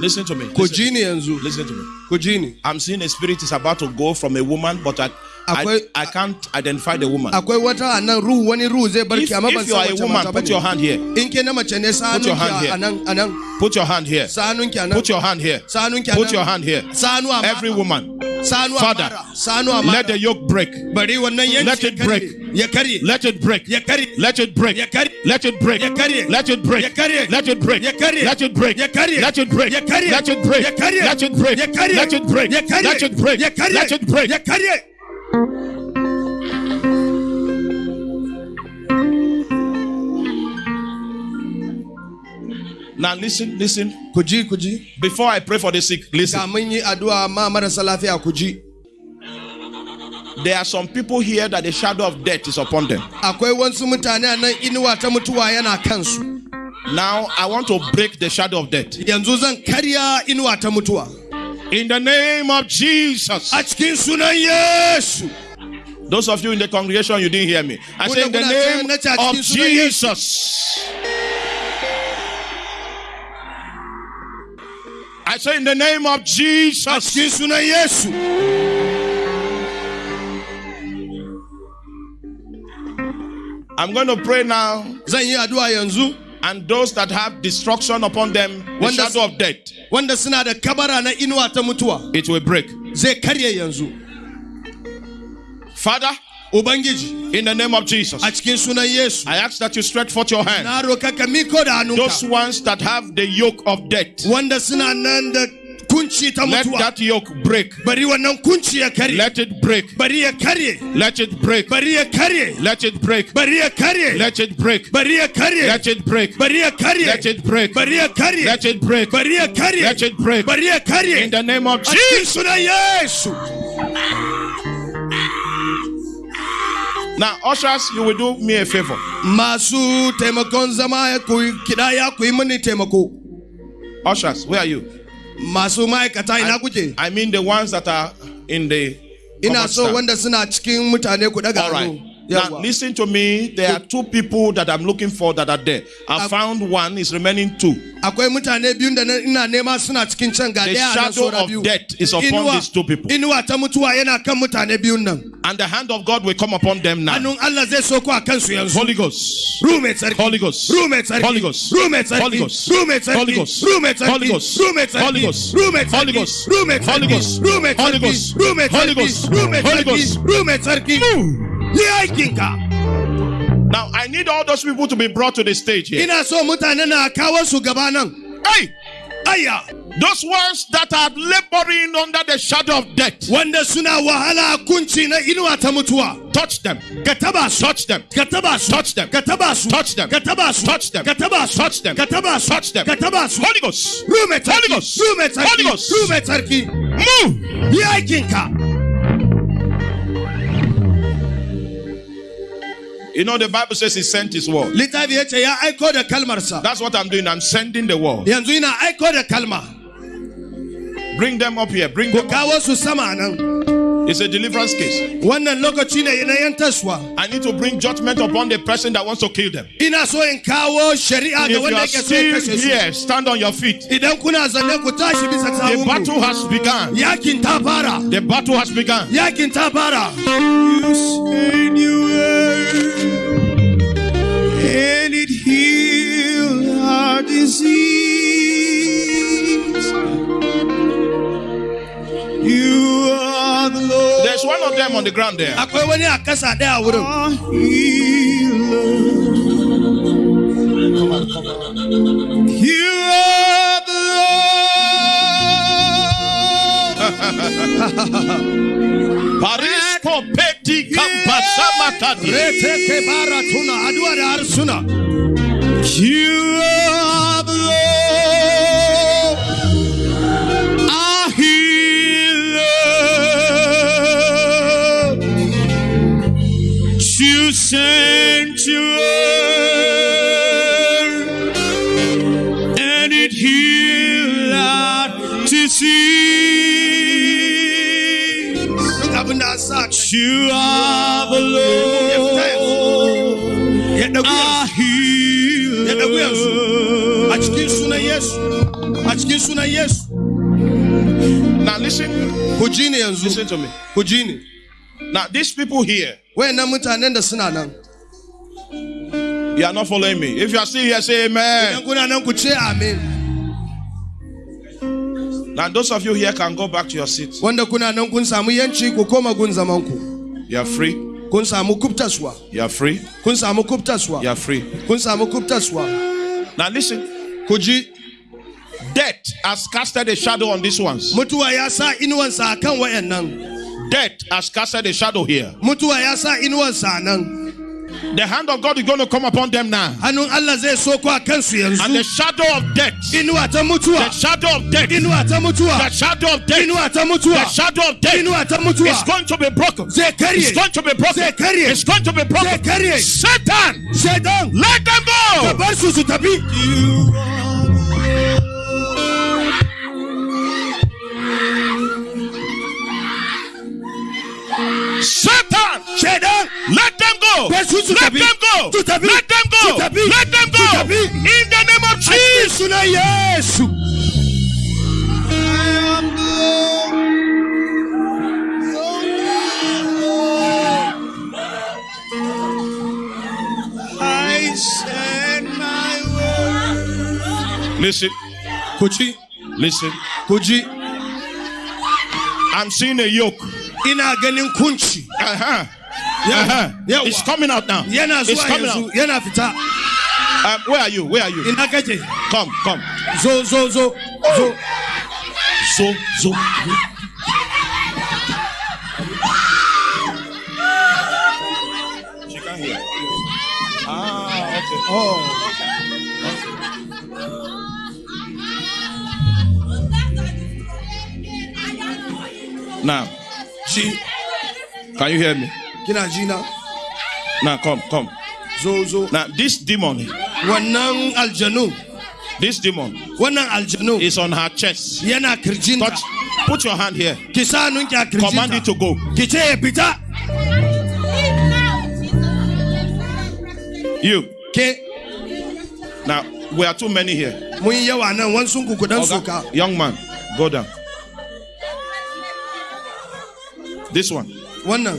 listen, to me. Listen, ji ni listen to me. ku ji ni I'm seeing a spirit is about to go from a woman, but I, I, I can't identify the woman. akwai wata a nan ruhu wani ruhu zai If, barki amma ban if you are san a wace woman, put your hand here. in ke na mace ne sa Put your hand here. a nan a nan Put your hand here. sa hannunki a nan Put your hand here. sa hannunki a Put your hand here. sa hannu a Every woman, sa hannu a Father, mara sa hannu a let the yoke break. bari wannan yanki Let it break. ya karye Let it break. ya karye Let it break. ya karye Let it break. Ya karye. Let it break. Ya karye. Let it break. Ya. Let it break. Ya. Let it break. Ya. Let it break. Ya. Let it break. Ya. Let it break. Ya. Let it break. Ya. Let it break. ya now listen, listen. Kuji, kuji. Before I pray for the sick, listen. There are some people here that the shadow of death is upon them. Now I want to break the shadow of death. In the name of Jesus. a cikin yesu Those of you in the congregation, you didn't hear me. I say in the name of Jesus. I say in the name of Jesus. cikin sunan yesu I'm going to pray now. Zan yi addu'a yanzu and those that have destruction upon them, the shadow of death, wanda suna da kabara na inuwa ta mutuwa it will break. zai karye yanzu Father, ubangiji in the name of Jesus, a cikin sunan yesu I ask that you stretch forth your hand. na roka ka miko da Those ones that have the yoke of death, wanda suna nan da kunci ta let mutuwa that yoke break. bari wannan kunci ya karye Let it break. bari ya karye Let it break. bari ya karye Let it break. bari ya karye Let it break. bari ya karye Let it break. bari ya karye Let it break. bari ya karye Let it break. bari ya karye Let it break. bari ya karye In the name of Jesus. sunan yesu Now, ushers, you will do me a favor. masu taimakon zama ku yi- kidaya ku yi mini taimako Ushers, where are you? Masu ma'aikata ina kuke? I mean the ones that are in the. ina so wanda suna cikin mutane ku daga All Now Yawwa. listen to me. There are two people that I'm looking for that are there. I Uh, found one. Is remaining two. akwai mutane biyun da na- ina nema suna cikin can ga The shadow of death is upon these two people. inuwa ta mutuwa yana kan mutane biyun nan And the hand of God will come upon them now. hannun Allah zai soko a kansu yanzu Holy Ghost. Rume tsarki. Holy Ghost. Rume tsarki. Holy Ghost. Rume tsarki. Holy Ghost. Rume tsarki. Holy Ghost. Rume tsarki. Holy Ghost. Rume tsarki. Holy Ghost. Holy. Ghost. Holy. Ghost. Holy. Ghost. Holy. Ghost. Holy. Ghost. Rume tsarki. Yi aikinka. Now I need all those people to be brought to the stage here. Hey! Aya! Those ones that are laboring under the shadow of death. Touch suna wahala kunci na inuwa ta. Touch them. Kataba touch them. Kataba touch them. Kataba touch them. Kataba touch them. Kataba touch them. Kataba touch them. Kataba Holy Ghost. Holy Ghost. Holy Ghost. Holy Ghost. Move. You know the Bible says He sent His word. Littafi ya ce ya aiko da kalmarsa. That's what I'm doing. I'm sending the word. Bring them up here. Bring them up. It's a deliverance case. I need to bring judgment upon the person that wants to kill them. If you are still here, stand on your feet. The battle has begun. The battle has begun. You said and it our disease. There's one of them on the ground there. Baratuna. You are the Lord. You are the Lord, our healer. Açık suna yes. Açık suna yes. Now listen. Kujini. Listen to me. Kujini. Now these people here. You are not following me. If you are still here, say amen. Amen. Now those of you here can go back to your seats. Wanda kuna nan kun samu yanci ku koma gun zaman ku. You are free. Kun samu kubtaswa. You are free. Kun samu kubtaswa. You are free. Kun samu kubtaswa. Now listen. Ku ji Death has casted a shadow on these ones. mutuwa ya sa inuwansa a wayannan. Death has casted a shadow here. Mutuwa ya sa inuwansa nan. The hand of God is going to come upon them now. Hannun Allah zai soko a kansu And the shadow of death, the shadow of death, the shadow of death, the shadow of death. Is going to be broken. It's going to be broken. It's going to be broken. Karye. Satan, let them go. bar Satan, Satan, let them go. Let them go. Let them go. Let them go. In the name of Jesus. I send my word. Listen. Kuchi. Listen. Kuchi. I'm seeing a yoke ina ganin kunci Uh-huh. Yawa, Uh-huh. It's coming out now. yana It's zuwa coming yanzu out. yana fita Um, where are you? Where are you? ina kake Come, come. zo zo zo zo So, so. She can't hear. Ah, okay. oh Now, shi can you hear me? kina ji na Now, come, come. zo zo Now, this demon, wannan aljanu this demon wannan aljanu is on her chest. yana kirjinta Touch. Put your hand here. ki sa hannunki Command it to go. ki ce ya fita You. ke Now, we are too many here. mun yi yawa nan wansu ku kudan Oga, soka young man, go down. This one, wannan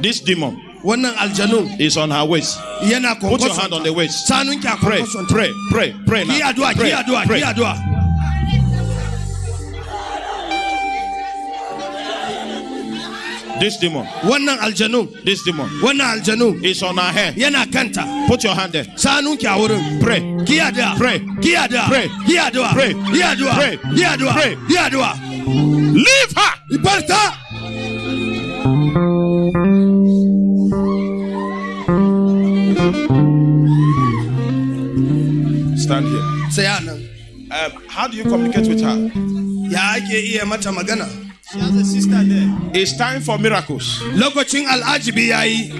this demon wannan aljanu is on her waist. yana Put your hand on the waist. sa hannunki a Pray, pray, pray, pray. ki Now. ki Pray, addu'a pray. ki addu'a This demon, wannan aljanu this demon wannan aljanu is on her head. yana kanta Put your hand there. sa hannunki a wurin Pray. ki addu'a Pray. ki addu'a Pray. ki addu'a Pray. ki addu'a Pray. ki addu'a Pray. ki addu'a Leave her. barta Um, how do you communicate with her? ya ake iya mata magana She has a sister there. It's time for miracles. lokacin al'ajibi yayi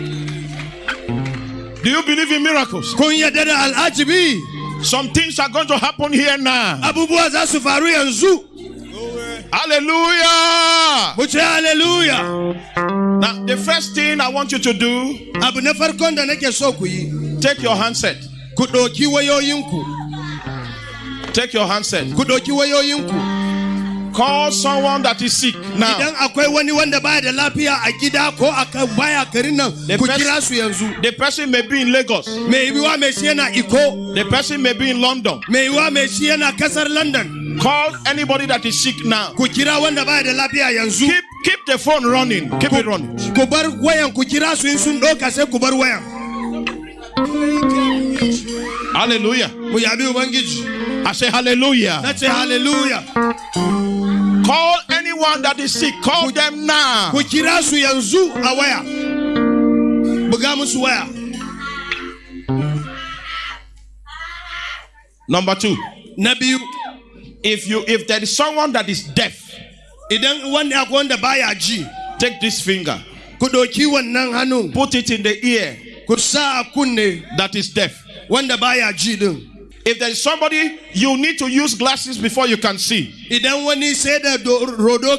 Do you believe in miracles? kun yadda da al'ajibi Some things are going to happen here now. abubuwa za su faru yanzu Hallelujah. hallelujah Now, the first thing I want you to do, abu na farkon da nake so ku take your handset. Ku ɗauki wayoyinku Take your handset. ku ɗauki wayoyinku Call someone that is sick now. idan akwai wani wanda baya da lafiya a gida ko a kan baya garin nan The ku best- kira su yanzu The person may be in Lagos. mai yiwuwa mai iko The person may be in London. mai yiwuwa mai shi london Call anybody that is sick now. ku kira wanda baya da lafiya yanzu Keep keep the phone running. Keep it running. Ku bar wayan ku kira su in sun ɗauka sai ku bar wayan Hallelujah. mu yabi ubangiji I say hallelujah. na ce hallelujah Call anyone that is sick. Call them now. kira su yanzu a waya buga musu Number two. na If you if there is someone that is deaf, idan wanda akwai wanda baya ji take this finger, ku ɗauki wannan hannun put it in the ear ku sa a kunne that is deaf. Wanda baya ji din If there is somebody you need to use glasses before you can see, idan wani sai da do- rodo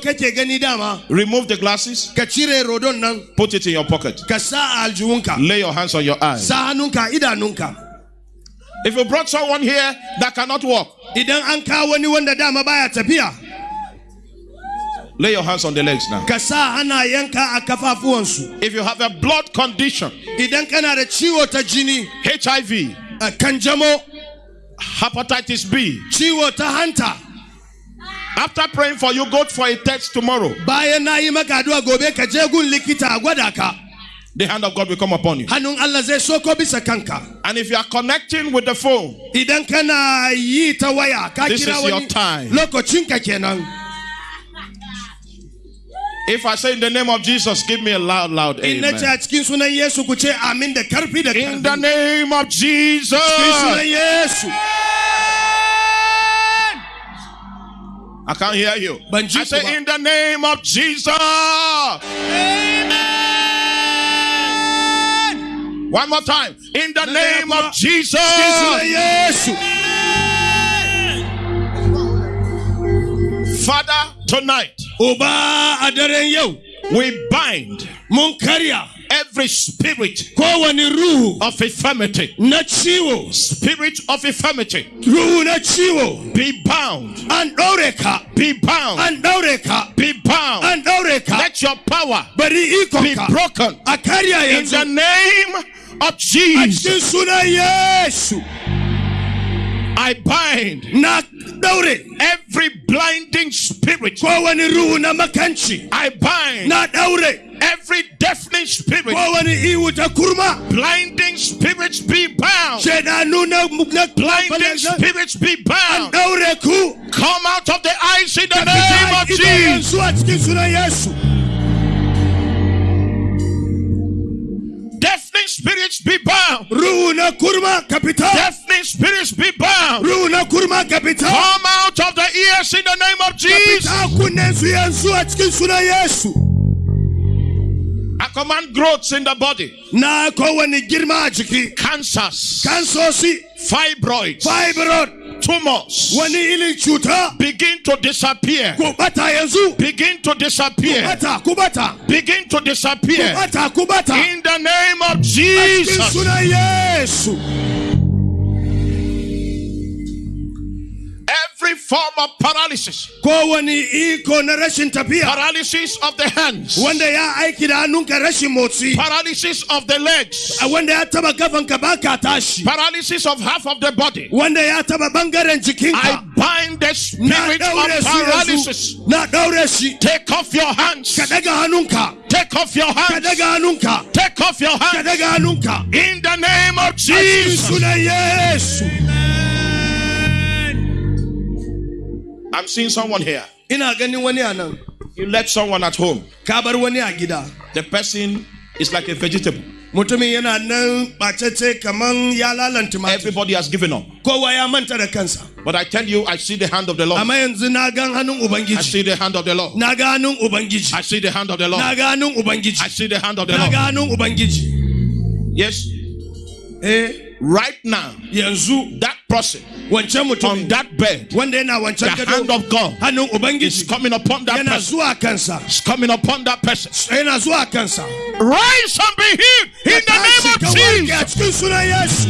remove the glasses, ka cire rodon nan put it in your pocket. Lay your hands on your eyes. If you brought someone here that cannot walk, idan an kawo wani wanda dama baya tafiya lay your hands on the legs now. ka sa hannayenka a If you have a blood condition, idan kana da ciwo ta jini HIV, hepatitis B, ciwo ta hanta. After praying for you, go for a test tomorrow. bayan na yi maka addu'a je gun likita a The hand of God will come upon you. hannun Allah zai soko bisa kanka. And if you are connecting with the phone, idan kana yi ta waya. Ka This is your time. If I say in the name of Jesus, give me a loud, loud in na ce amen. a cikin sunan Yesu ku ce amin da karfi da In the name of Jesus. cikin sunan Yesu I can't hear you. I say in the name of Jesus. Amen. One more time. In the name of Jesus. cikin sunan Yesu Father, tonight uba a daren we bind every spirit of infirmity. Spirit of infirmity. Be bound. an ɗaure Be bound. an ɗaure Be bound. an ɗaure ka Let your power be broken. In the name of Jesus. Cikin sunan Yesu I bind na daure every blinding spirit. kowane ruhu na makanci I bind na daure every deafening spirit. kowane ihu ta kurma Blinding spirits be bound. shaidanu na na Blinding spirits be bound. Come out of the eyes in the name of Jesus. Su a cikin Deafening spirits be bound. ruhu na kurma ka fita Deafening spirits be bound. ruhu na kurma ka fita Come out of the ears in the name of Jesus. fita kunnen su yanzu a cikin sunan Yesu. I command growths in the body, na kowane girma a jiki cancers, kansosi fibroids, fibroid tumors wani ilin cuta begin to disappear. ku bata yanzu Begin to disappear. bata ku bata Begin to disappear. bata ku bata In the name of Jesus. Every form of paralysis, kowane iko na rashin tafiya. Paralysis of the hands, wanda ya aiki da hannunka rashin motsi. Paralysis of the legs, wanda ya taba gafanka baka tashi. Paralysis of half of the body. wanda ya taba bangaren I bind the spirit of paralysis. na daure shi. Take off your hands. ka daga hannunka. Take off your ka hands. daga hannunka. Take off your ka hands. daga hannunka. In the name of Jesus. Yesu I'm seeing someone here. ina ganin wani a nan You left someone at home. ka bar wani a gida The person is like a vegetable. mutumin yana nan bacece kaman ya lalanta mata Everybody has given up. kowa ya manta da kansa But I tell you, I see the hand of the Lord. amma yanzu na gan hannun I see the hand of the Lord. na ga hannun ubangiji I see the hand of the Lord. I see the hand of the Lord. ga hannun ubangiji Yes. eh Right now, that person on that bed, yana the hand of God is coming upon that person. It's coming upon that person. yana zuwa kansa Rise and be healed in the name of Jesus. cikin sunan Yesu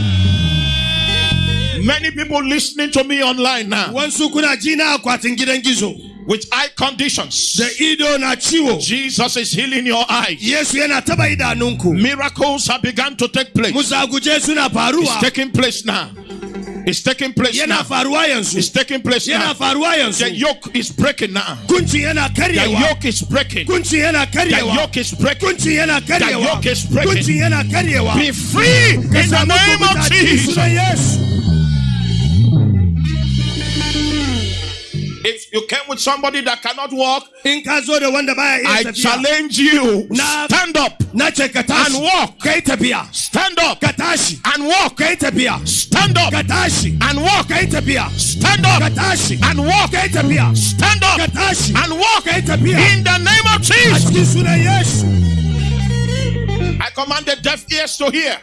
Many people listening to me online now wansu kuna ji na akwatin gidan gizo with eye conditions. da ido na ciwo Jesus is healing your eyes. Yesu yana taba idanunku Miracles have begun to take place. It's taking place now. It's taking place now. It's taking place now. The yoke is breaking now. The yoke is breaking. The kunci yana karyewa yoke is breaking. karyewa yoke is breaking. kunci yana karyewa Be free in the name of Jesus. If you came with somebody that cannot walk, in ka zo da wanda baya I challenge you. Stand up. na ce ka tashi and walk. Stand up. And walk. Stand up. And walk. Stand up. And walk. Stand up. And walk. In the name of Jesus. cikin sunan Yesu. I command the deaf ears to hear.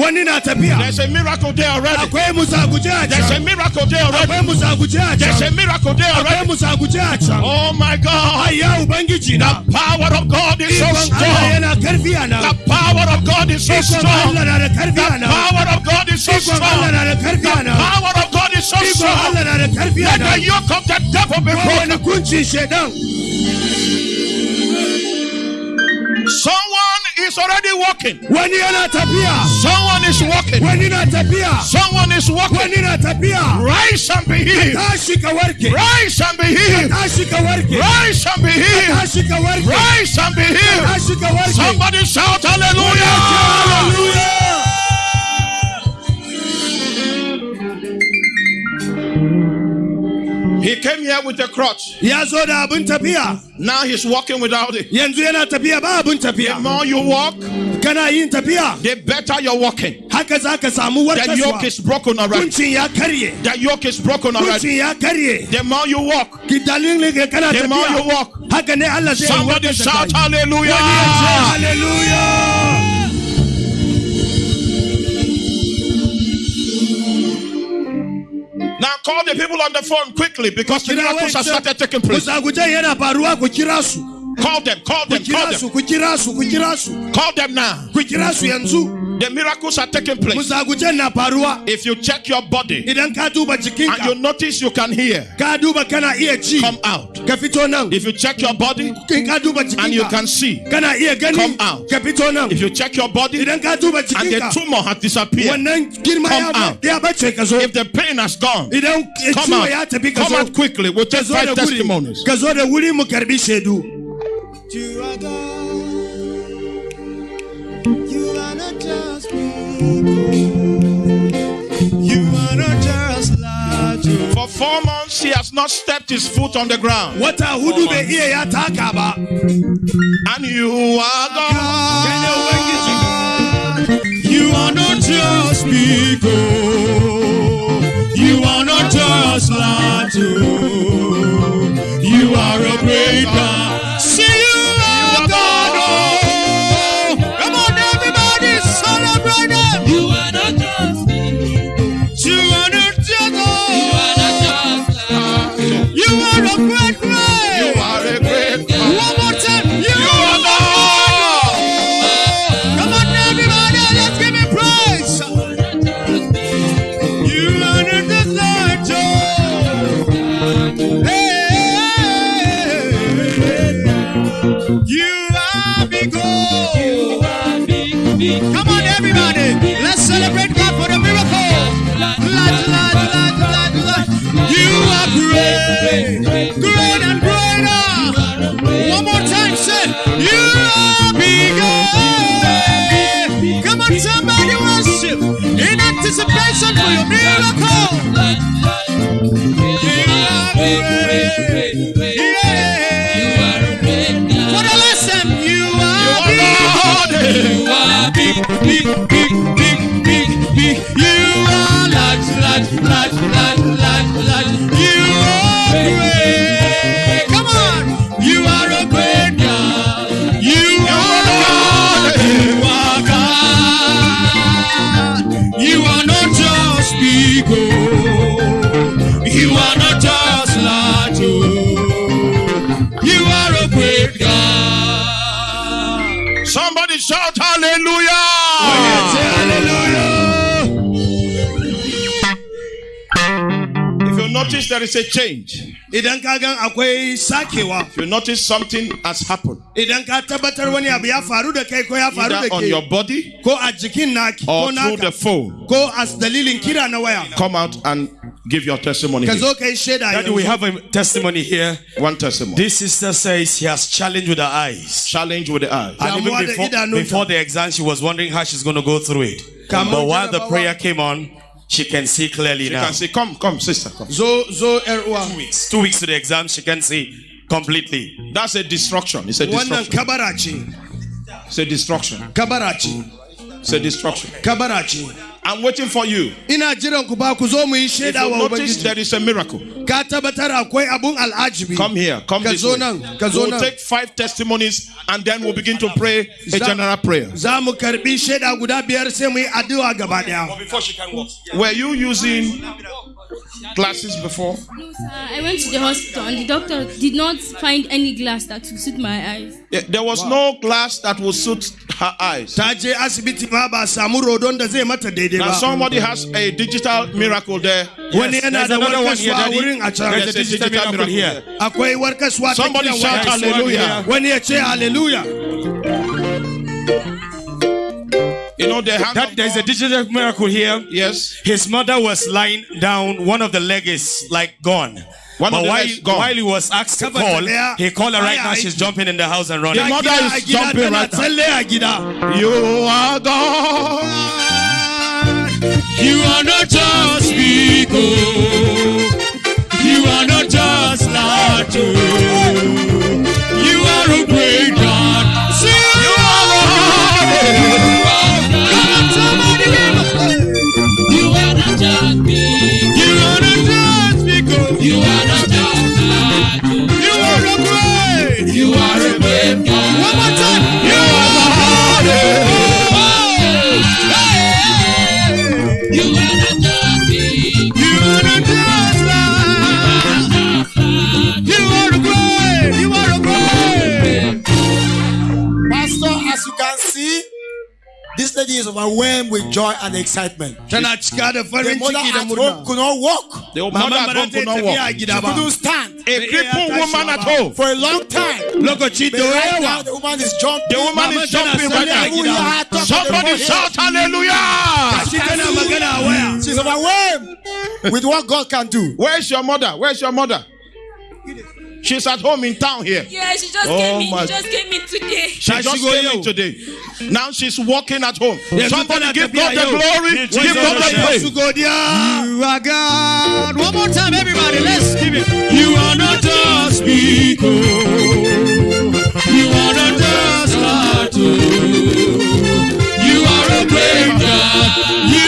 Wani na tafiya There's a miracle there already. akwai a There's a miracle there already. akwai musaguje a There's a miracle there akwai already. a can Oh my God. ayya ubangiji na Power of God is so strong. yana karfi a The power of God is so strong. Allah na da karfi The power of God is so Allah strong. na da karfi a nan Power of God is so strong. Allah na da karfi a Let the yoke of the devil be broken. Someone is already walking. wani yana tafiya Someone is walking. na tafiya Someone is walking. na tafiya Rise and be healed. tashi ka warke Rise and be healed. tashi Rise and be healed. tashi Rise and be healed. tashi Somebody shout hallelujah. Hallelujah. He came here with a crutch. ya zo da abin tafiya Now he's walking without it. yanzu yana tafiya ba abin The more you walk, kana yin tafiya the better you're walking. haka za ka samu The yoke is broken already. kuncin ya karye The yoke is broken already. kuncin ya karye The more you walk, ki dalilin ka kana the more you walk. haka ne Allah zai Somebody shout hallelujah. Wani ya ce hallelujah call the people on the phone quickly because the miracles have started taking place. Musagujen yana faruwa ku kira su Call them, call them, call them. ku kira su ku kira su Call them now. ku kira su yanzu The miracles are taking place. musagujen na faruwa If you check your body idan ka duba and you notice you can hear, ka duba kana iya ci come out. ka fito nan If you check your body in ka duba and you can see, kana iya gani Come out. ka fito nan if you check your body and idan ka duba the tumor has disappeared, Come out. ya bace ka zo if the pain has gone, come out. Come out quickly. We'll take five testimonies. For four months, he has not stepped his foot on the ground. hudu bai iya ya taka ba And you are God. kai ne ubangiji You are not just people. You are not just large. You are a great God. Anticipation for your miracle. Notice there is a change, idan ka gan akwai sakewa if you notice something has happened, idan ka tabbatar wani abu ya faru da kai ko ya faru da either on your body ko a jikin naki or through the naka phone, ko a dalilin kira na waya come out and give your testimony. ka here. zo ka yi shaida Daddy, we yanzu. have a testimony here. One testimony. This sister says she has challenged with her eyes. Challenge with the eyes. And even da before, idanunta. before the exam, she was wondering how she's going to go through it. Kamun But while the jarabawa. prayer came on, she can see clearly You now. can say, Come, come, sister, come. zo zo er, yar Two weeks, two weeks to the exam, she can see completely. That's a destruction. It's a destruction. kabara ce It's a destruction. kabara ce It's a destruction. kabara ce I'm waiting for you. ina jiran ku ba ku zo mu If you notice there is a miracle, ka tabbatar akwai abun al'ajibi come here. Come ka this zo way. nan We'll take five testimonies and then we'll begin to pray a general prayer. za mu karbi shaida guda biyar sai mu yi addu'a gaba daya Before she can walk. Were you using glasses before? No, sir. I went to the hospital and the doctor did not find any glass that would suit my eyes. Yeah, There was no glass that would suit her eyes. ta je asibiti ma ba samu rodon da zai mata daidai Now somebody has a digital miracle there. wani yana there's another one here, warkaswa a Daddy. wurin a can There's a digital digital miracle miracle here. there. akwai warkaswa ta Somebody kiran shout hallelujah. wani ya ce hallelujah You know, the That there's a digital miracle here. Yes. His mother was lying down. One of the leg is like gone. One but the while, gone. while he was asked to Cover call, he called her right now. She's jumping in the house and running. The mother is jumping right now. tsalle a gida You are God. You are not just big, oh. You are not just large, This is overwhelmed with joy and excitement. tana cika da The mother at home could not walk. The mother at home could not walk. She couldn't stand. A crippled woman at home. For a long time. lokaci But da right now, the woman is jumping. The woman is jumping right now. Somebody shout hallelujah. shi tana magana a waya She's overwhelmed with what God can do. Where's your mother? Where's your mother? She's at home in town here. Yeah, she just Oh came in. my- She just came in today. She Ta just shigo came yau. in today. Now she's walking at home. Yanzu Somebody give tafiya God the glory. Give Give God the Jesus praise. You are God. One more time, everybody. Let's give it. You are not just people. You are not just God. You are a great God. You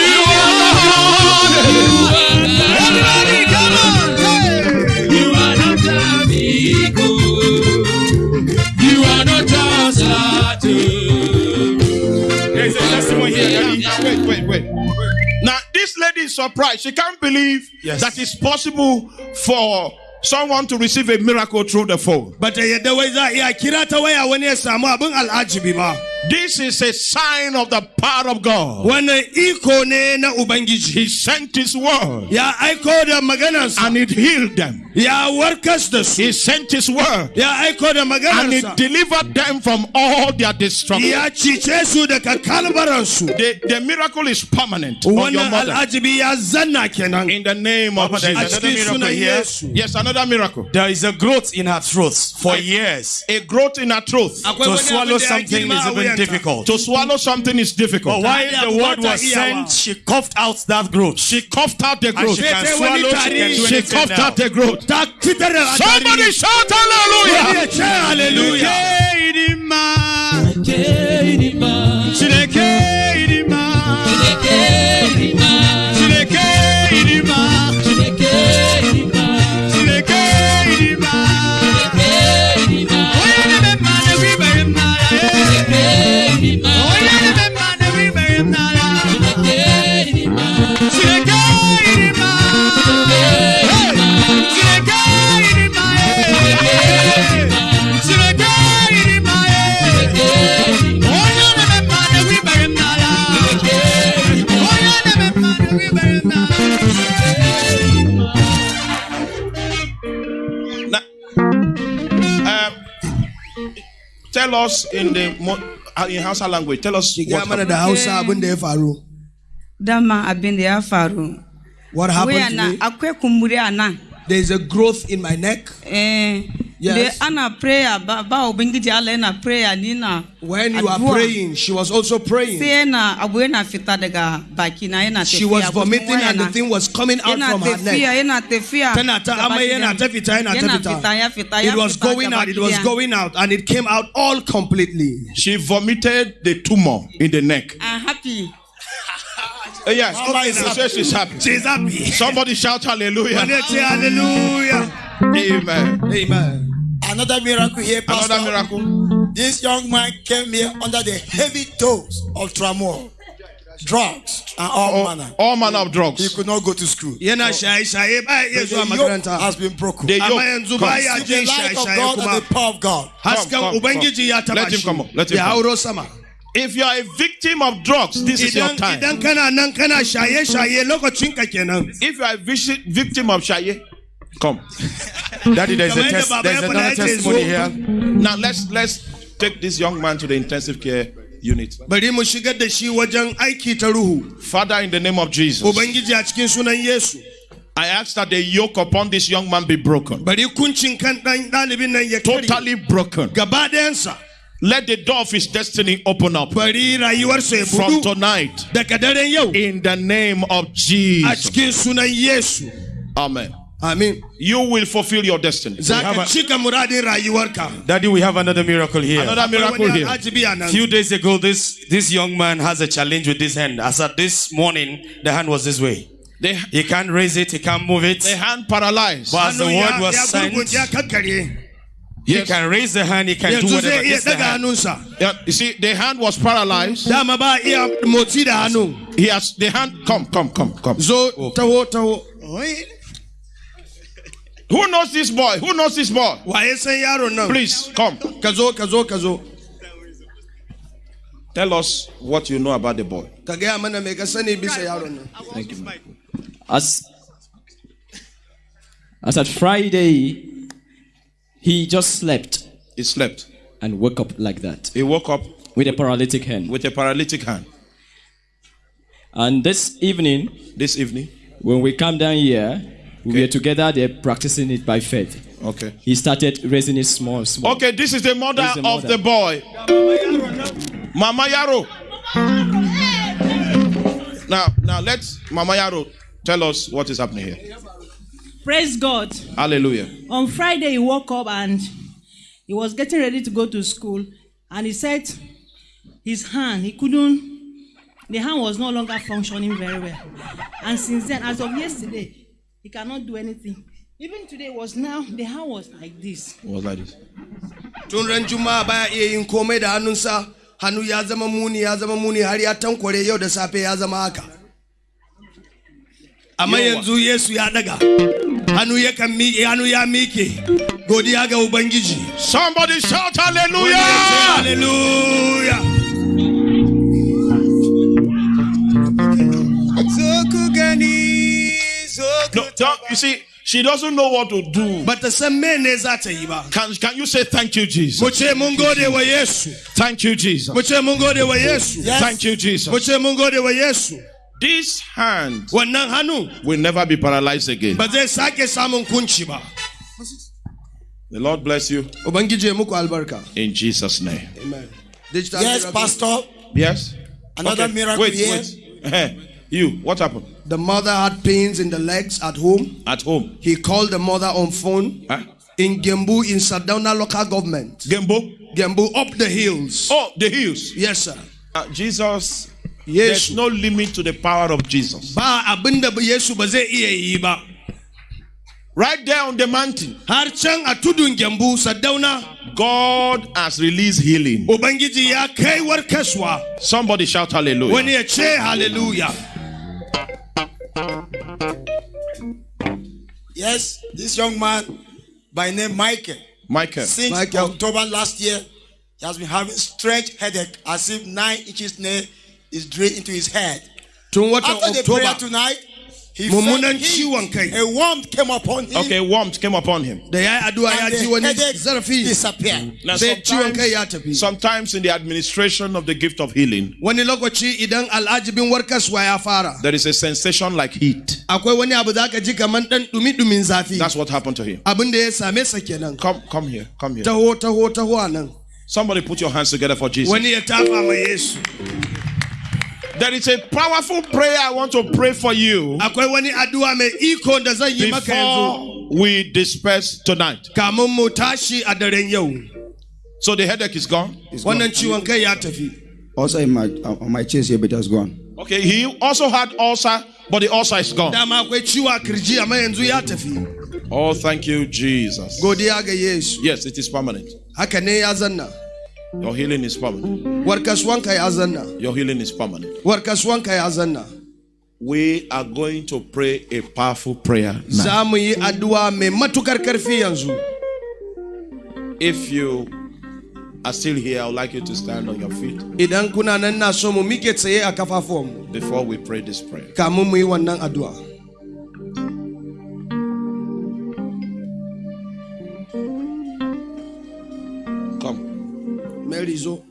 this lady is surprised. She can't believe Yes. that it's possible for someone to receive a miracle through the phone. bata yadda wai za a iya kira ta waya wani ya samu abin al'ajibi ba This is a sign of the power of God. wannan iko ne na ubangiji He sent his word ya aiko da maganarsa and it healed them. ya warkas da su He sent his word ya aiko da and it delivered them from all their destruction. ya cice su daga kalbaransu The, the miracle is permanent on your mother. al'ajibi ya zanna kenan In the name of Papa, there is Jesus. a another miracle here. Yes, another miracle. There is a growth in her throat for years. A growth in her truth. akwai To swallow abin da ya something is even difficult. To swallow something is difficult. But while the word was iyawa. sent, she coughed out that growth. She coughed out the And growth. she can swallow, she can do She coughed out the growth. ta fitar da Somebody shout Wani hallelujah. hallelujah us in the mo- uh, in Hausa language. Tell us what happened. da hausa abin da ya faru. Dama abin da ya faru. What happened to me? akwai kumburi a nan. There is a growth in my neck. Eh Yes. da prayer ba ba ubangiji Allah yana prayer ni na when you are praying she was also praying. Sai yana abu yana fita daga baki na yana tafiya she was vomiting and the thing was coming out from her neck. yana tafiya tana ta gaba amai yana ɗaya. ta fita yana ta yana fita fita ya fita ya it was going gaba out it was going out and it came out all completely. She vomited the tumor in the neck. I'm happy. Uh, yes, she says she's happy. she's happy. Somebody shout hallelujah. wani ya ce hallelujah. Amen. amen Another miracle here, Pastor. Another miracle. This young man came here under the heavy dose of tramol, drugs, and all oh, manner. All manner of drugs. He could not go to school. yana shaye-shaye ba ya iya The zuwa yoke has been broken. The amma yoke. Come. See the light of God and the power of God. hasken come, come. Let him come up, let him come. hauro sama If you are a victim of drugs, this is your time. idan kana nan kana shaye-shaye lokacin ka kenan If you are a victim of shaye, come. Mm. Daddy, there's, a test, there's ya faɗa another ya ce testimony here. Now let's let's take this young man to the intensive care unit. bari mu shigar da shi wajen aiki ta ruhu Father, in the name of Jesus, ubangiji a cikin sunan yesu I ask that the yoke upon this young man be broken, bari kuncin kan ɗan ɗalibin nan ya karye totally broken. gaba ɗayansa Let the door of his destiny open up bari rayuwarsa ya from tonight. daga daren In the name of Jesus. cikin sunan yesu Amen. You will fulfill your destiny. za have a- cika muradin rayuwarka Daddy, we have another miracle here. Another miracle here. a A few days ago, this, this young man has a challenge with this hand. As at this morning, the hand was this way. The, He can't raise it, he can't move it. the hand paralyzed. But as the word was sent, gurgunce, ya kakkare he can raise the hand, he can do whatever. zai iya It's the hand. Yeah, you see, the hand was paralyzed. dama ba iya motsi da hannu He has the hand. Come, come, come, come. zo taho taho oh, eh? Who knows this boy? Who knows this boy? waye san yaron nan Please come. ka zo ka zo ka zo Tell us what you know about the boy. ka gaya mana mai ka sani bisa yaron nan Thank you. man. As as at Friday, he just slept He slept. and woke up like that He woke up with a paralytic hand. with a paralytic hand. And this evening, This evening. when we come down here, we Okay. were together there practicing it by faith. Okay. He started raising it small, small. Okay, this is the mother, is the of the boy. Mama Yaro. Now, now let Mama Yaro tell us what is happening here. Praise God. Hallelujah. On Friday, he woke up and he was getting ready to go to school. And he said his hand, he couldn't, the hand was no longer functioning very well. And since then, as of yesterday, he cannot do anything. Even today was now, the hand was like this. It was like this. tun ran juma'a baya iya yin komai da hannunsa hannu ya zama muni ya zama muni har ya tankware yau da safe ya zama haka amma yanzu yesu ya daga hannu ya kan miƙe hannu ya miƙe godiya ga ubangiji Somebody shout hallelujah. hallelujah No, don't- you see, she doesn't know what to do. bata san mene za ta yi ba Can, can you say thank you, Jesus? mu ce mun gode wa yesu Thank you, Jesus. mu ce mun gode wa yesu Yes. Thank you, Jesus. ce mun gode wa yesu This hand will never be paralyzed again. ba zai sake samun kunci ba The Lord bless you ubangiji ya muku albarka in Jesus' name. amen Yes, miracle. Pastor. Yes? Another miracle Wait, here. wait. You, what happened? The mother had pains in the legs at home. At home. He called the mother on phone Huh? in Gembu in Sardauna local government. Gembo? Gembu up the hills. Oh, the hills. Yes, sir. Uh, Jesus, Yes. there's no limit to the power of Jesus. Ba abinda Yesu ba zai iya yi ba. Right there on the mountain, Har can a tudun Gembu Sardauna God has released healing. Ubangiji ya kai warkaswa. Somebody shout hallelujah. Wani ya ce hallelujah. Yes, this young man by name Michael. Michael. Since Michael. October last year, he has been having strange headache as if nine inches nail is drilled into his head. Tun watan After the prayer tonight, he Mummunan felt heat. A warmth came upon him. Okay, warmth came upon him. da ya yi addu'a ya and the wani headache zarafi disappeared. Now, sai ciwon kai ya sometimes, sometimes in the administration of the gift of healing, Wani lokaci idan al'ajibin warkaswa ya fara. there is a sensation like heat. akwai wani abu za ka ji kamar ɗan ɗumi-ɗumin zafi That's what happened to him. abin da ya same sa kenan Come, come here, come here. Somebody put your hands together for Jesus. There is a powerful prayer I want to pray for you akwai wani addu'a mai iko da zan yi maka yanzu before we disperse tonight. kamun mu tashi a daren yau So the headache is gone. wannan ciwon kai Also in my on my chest here, but it has gone. Okay, he also had ulcer, but the ulcer is gone. dama akwai ciwo a kirji amma yanzu ya tafi Oh, thank you, Jesus. godiya ga yesu Yes, it is permanent. Haka ne ya zanna Your healing is permanent. zanna Your healing is permanent. zanna We are going to pray a powerful prayer now. za mu yi addu'a mai matukar karfi yanzu If you are still here, I would like you to stand on your feet idan kuna nan na so mu mike tsaye a kafafuwanmu before we pray this prayer. Mary zo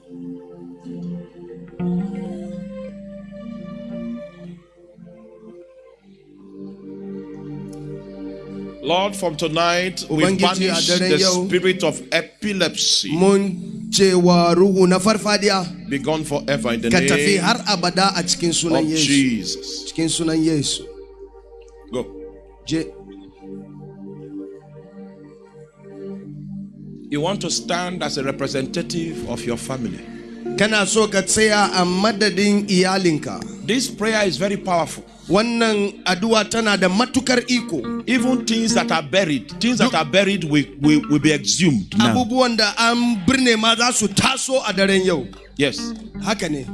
Lord, from tonight we banish the spirit of epilepsy. mun cewa ruhu na farfadiya Be gone forever in the name har abada a cikin sunan of Jesus. Go. You want to stand as a representative of your family. kana so ka tsaya a madadin iyalinka This prayer is very powerful. wannan addu'a tana da matukar iko Even things that are buried, things that are buried will, will, will be exhumed now. abubuwan da an birne ma za su taso a daren yau Yes. haka ne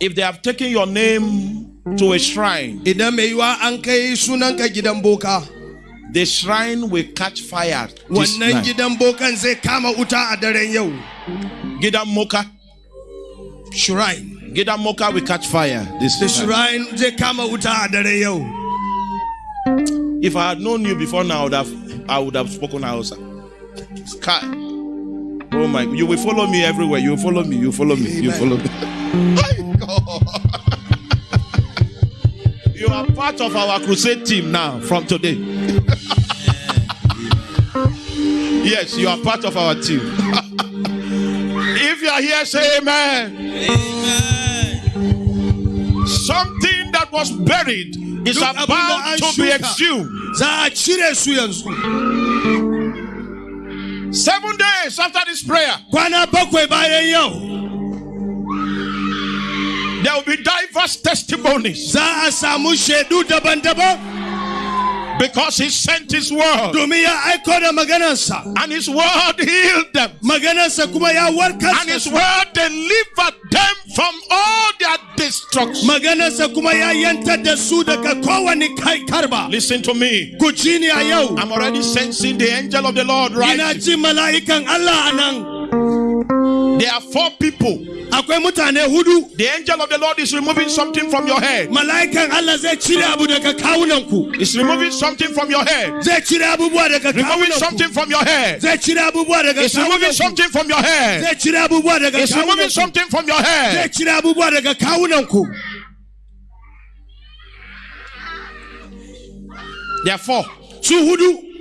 If they have taken your name to a shrine, idan mai yiwa an kai sunanka gidan boka the shrine will catch fire. This wannan night. gidan bokan zai kama wuta a daren yau. Gidan Moka. shrine. Gidan moka will catch fire this the shrine zai kama wuta a dare yau. If i had known you before now i would have i would have spoken hausa. Sky. Oh my you will follow me everywhere. You will follow me. You will follow me. You will follow me. My God. You are part of our crusade team now from today. Yes you are part of our team. If you are here say amen. Amen. something that was buried is da about to be exhumed. Za a cire su yanzu seven days after this prayer there will be diverse testimonies. Za a samu shaidu daban-daban because he sent his word. Domin ya aiko da maganarsa and his word healed them. Maganarsa kuma ya warkar and his word delivered them from all their destruction. Maganarsa kuma ya yantar da su daga kowane kai karba. Listen to me. Ku ji ni a yau i'm already sensing the angel of the lord right ina ji mala'ikan Allah a there are four people. akwai mutane hudu the angel of the lord is removing something from your head. Mala'ikan Allah zai cire abu daga kawunanku He's removing something from your head. Zai cire abubuwa daga removing something from your head. Zai cire abubuwa daga He's removing something from your head. Zai cire abubuwa daga He's removing something from your zai head cire abubuwa daga kawunanku therefore su hudu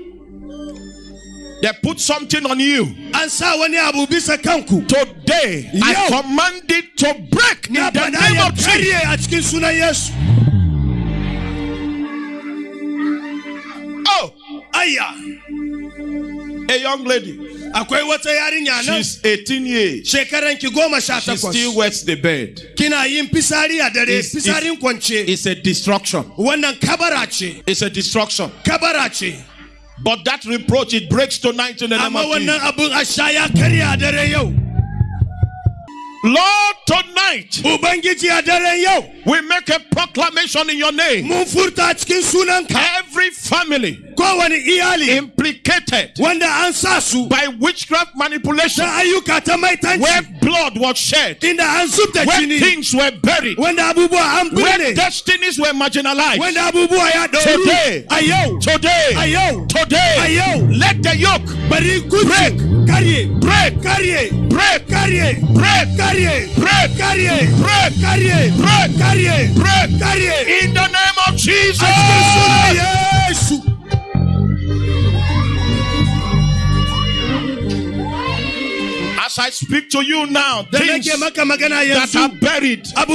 they put something on you. An sa wani abu bisa kanku. Today i command it to break in the name of Jesus. karye a cikin sunan Yesu. Oh. Ayya a young lady. Akwai wata yarinya nan. She's 18 years. Shekaran ki goma sha she still wets the bed. Kina yin fisari a dare It's- it's- fisarin kwance. it's a destruction. Wannan kabara ce. It's a destruction. Kabara ce but that reproach it breaks tonight in the name of Jesus. Lord tonight ubangiji a daren yau we make a proclamation in your name. Mun furta a cikin sunanka every family implicated wanda an sa by witchcraft manipulation. Where blood was shed. Inda an zub where things were buried. Wanda abubuwa an where destinies were marginalized. Wanda abubuwa ya ɗauru Today. today. Today. Let the yoke Break. gunci karye break. Break. Break karye break. Karye break. Karye break. Karye break. Karye in the name of Jesus as I speak to you now things nake maka magana that are buried are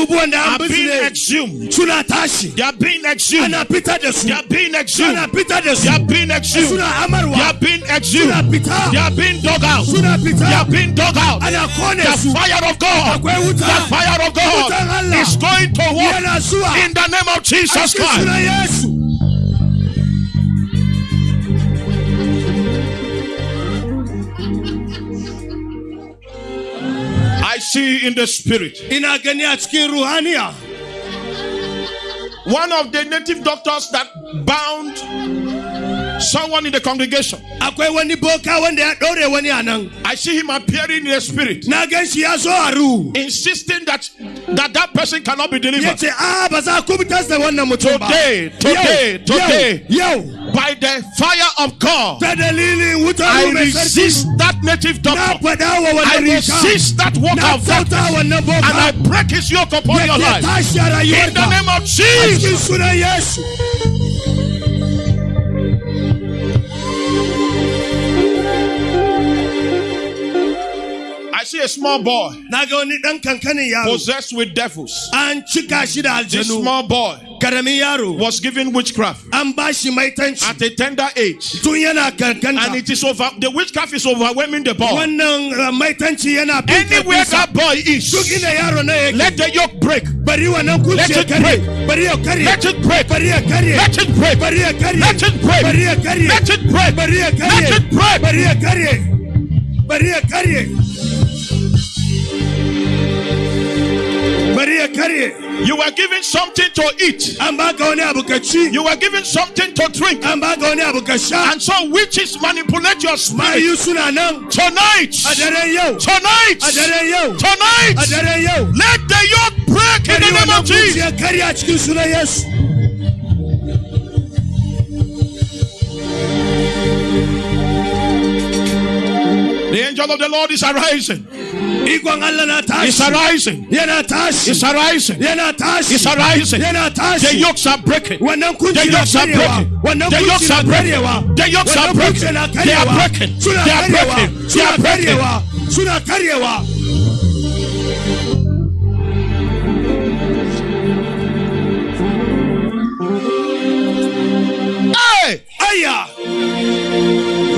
being exhumed. They are being exhumed. Ana fitar da su they are being exhumed. Ana fitar da they are being exhumed. They are being exhumed. They are being dug out. They are being dug out. The fire of God. The fire of God is going to work in the name of Jesus Christ see in the spirit. Ina gani a cikin one of the native doctors that bound someone in the congregation. Akwai wani boka wanda ya ɗaure wani a nan I see him appearing in the spirit. Na gan shi ya zo insisting that that that person cannot be delivered. Ce a ah, ba za ku fitar da wannan mutum ba Today, today, today. yau yau by the fire of God ta dalilin wutar I ruhu mai sarki resist that native na doctor I resist that work of darkness and I break his yoke upon your life. in the name of Jesus see a small boy na ga wani ɗan kankanin yaro possessed with devils an cika shi this small boy was given witchcraft. An ba shi maitanci at a tender age tun yana kankanta and it is over the witchcraft is overwhelming the boy. Uh, maitanci yana bin anywhere that boy is duk inda yaro na yake let the yoke break. Let it break. bari ya kare let it break. Bari ya kare let it break. Bari ya kare let it break. Bari ya kare let it break. Let it break You were given something to eat. an baka wani abu ka You were given something to drink. an baka wani abu ka And so witches manipulate your spirit. mayu suna nan Tonight. a daren yau Tonight. a daren yau Tonight. yau Let the yoke break in the name of Jesus. kuciya karya cikin sunan yesu The angel of the Lord is arising. Ikon Allah na It's arising. It's arising. It's arising. The yokes are breaking. The yokes are breaking. The yokes are breaking. The yokes are breaking. They are breaking. They are breaking. They are breaking. karyewa suna karyewa Hey! aya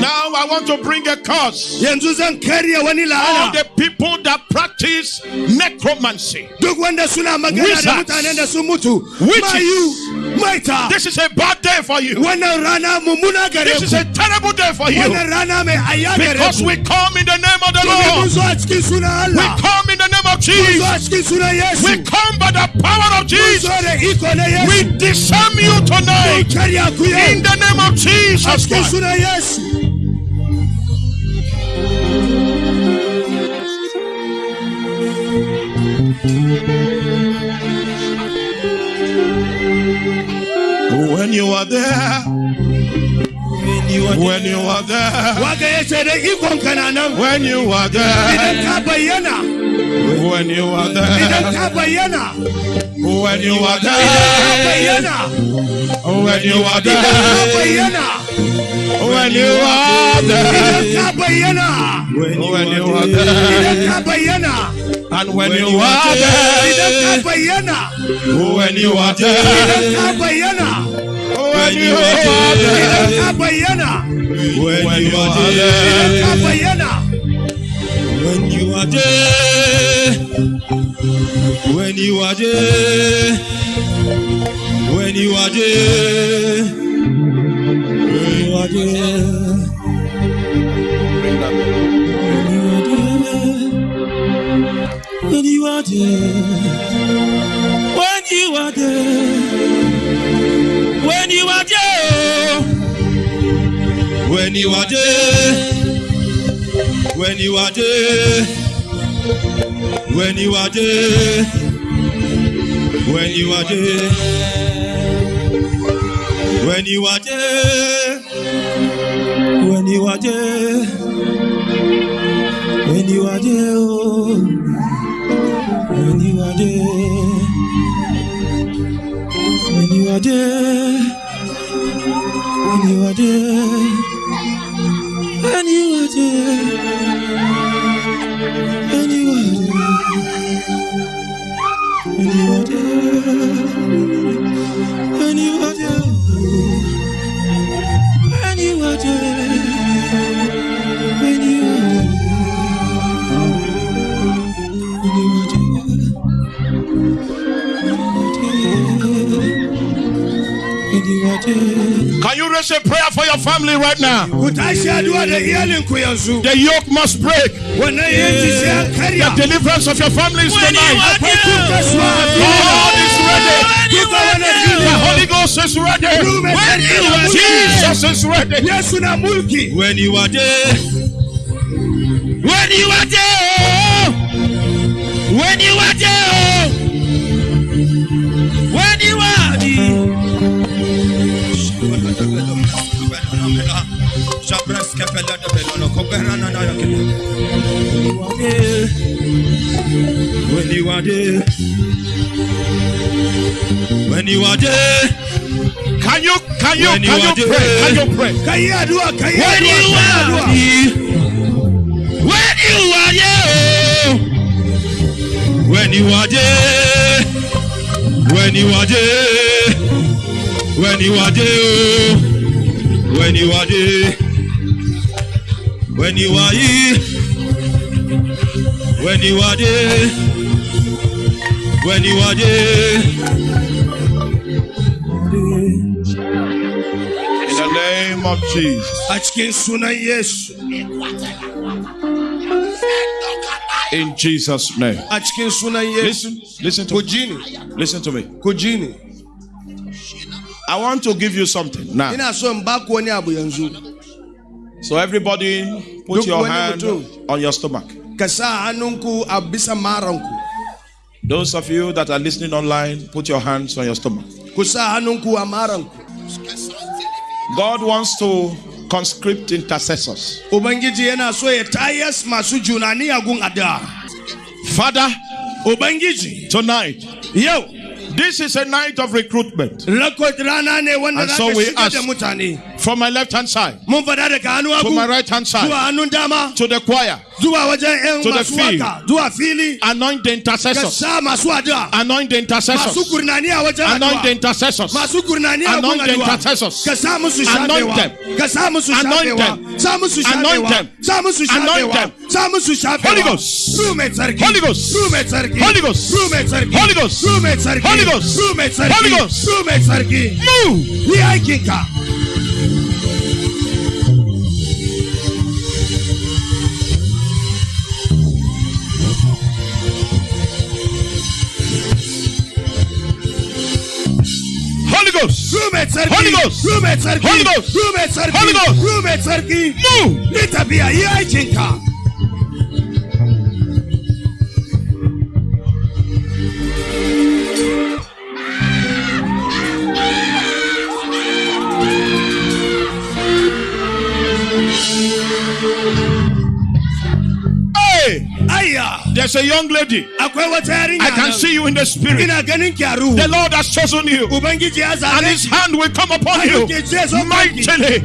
Now I want to bring a curse. yanzu zan karya wani All the people that practice necromancy. duk wanda suna Wizards. mutanen da sun mutu Witches. This is a bad day for you. wannan rana mummuna gare This is a terrible day for you. wannan rana mai aya gare Because we come in the name of the Lord. zo a cikin sunan We come in the name of Jesus. a cikin sunan Yesu We come by the power of Jesus. zo da iko na Yesu We disarm you tonight karya ku yau in the name of Jesus Christ. Sunan Yesu When you are there, when you are there, waga ya ce da ikon ka na nan when you are idan there, when you are there, when you are there, when you are there, when you are there, when you are there, and when you are there, when you are there, ka bayyana when you are there, when you are there. When you are there, when you are there, when you are there, when you are there, when you are there, when you are there, when you are there. When you are there, when you are there, when you are there, when you are there, when you are there, when you are there, oh, when you are there, when you are there, when you are there. You you you you there. And you are you Can you raise a prayer for your family right now? ku tashi addu'a da iyalinku yanzu The yoke must break. wannan yanki sai an karya The deliverance of your family is tonight. God is ready. The Holy Ghost is ready. When you are Jesus is ready. Yesu na mulki When you are there, when you are there, when you are there, When you are there, when you are there, Can you can you When you can are you pray? Can you pray? yi addu'a ka yi when you ka yi are there, when you are there, when you are there, when you are there, when you are there, when you are there, when you are here, when you are there, when you are there. In the name of Jesus. a cikin sunan Yesu In Jesus' name. a cikin sunan yesu Listen, listen to me. Listen to me. ku ji ni I want to give you something now. So in ba ku wani abu yanzu So everybody, put your hand on your stomach. ka sa hannunku a bisa maranku Those of you that are listening online, put your hands on your stomach. ku sa hannunku a maranku God wants to conscript intercessors. ubangiji yana so ya tayas masu junani a Father, tonight, yau this is a night of recruitment. rakot rana ne wanda And so we ask- From my left hand side mun fada daga hannu to my right hand side to the choir, zuwa wajen yan To the field. anoint the intercessors. sa masu addu'a Anoint the intercessors. gurnani a wajen Anoint the intercessors. masu gurnani a gun Anoint the intercessors. ka sa musu Anoint them. ka sa musu Anoint them. Anoint them. Anoint them. musu shafewa Holy Ghost. Mai tsarki Holy Ghost. Mai tsarki Holy Ghost. Mai tsarki Holy Ghost. Mai tsarki Holy Ghost. Ruhu mai tsarki Holy Ghost. Ruhu mai tsarki Move. Aikinka Holy Ghost. Ruhu mai tsarki Holy Ghost. Ruhu mai tsarki Holy Ghost. Ruhu mai tsarki Holy Ghost. Ruhu mai tsarki Move. yi tafiya yi there's a young lady. I can see you in the spirit. The Lord has chosen you. And his hand will come upon you mightily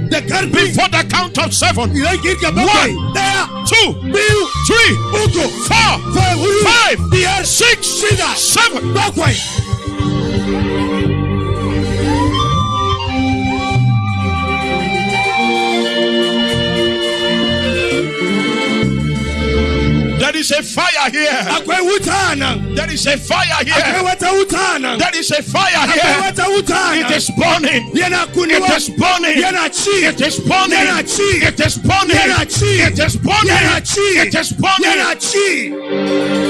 before the count of seven. One. Two, three, four, five, six, seven. There is a fire here. akwai wuta a nan There is a fire here. wata wuta a nan There is a fire here. wata wuta a It is burning. It is burning. It is burning. It is burning. It is burning. It is burning.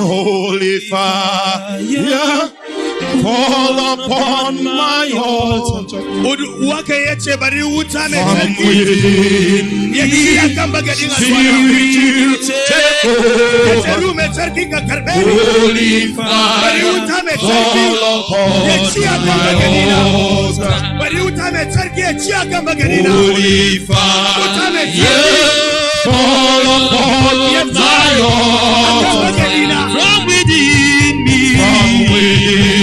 Holy fire fall upon my altar. waka ya ce bari wuta mai From tsarki within ya ci a kan bagadin asuwa Spirit, take over. Shekaru mai tsarki ka karɓe ni. Holy Bari fire wuta mai tsarki fall ya ci upon my bagadina. altar. Bari wuta mai tsarki ya ci a kan bagadina. Holy Wuta mai fire fall upon kan altar. bagadina. From within me. From within. Ya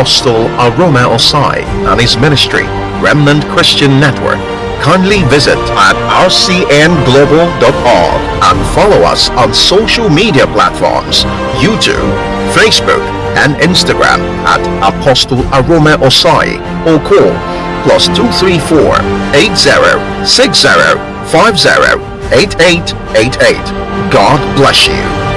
Apostle Arome Osayi and his ministry, Remnant Christian Network, kindly visit at rcnglobal.org and follow us on social media platforms YouTube, Facebook, and Instagram at Apostle Arome Osayi or call plus 234 80 60 50 8888. God bless you.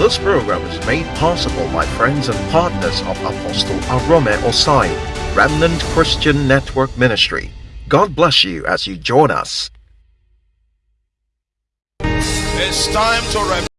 This program is made possible by friends and partners of Apostle Arome Osayi, Remnant Christian Network Ministry. God bless you as you join us. It's time to.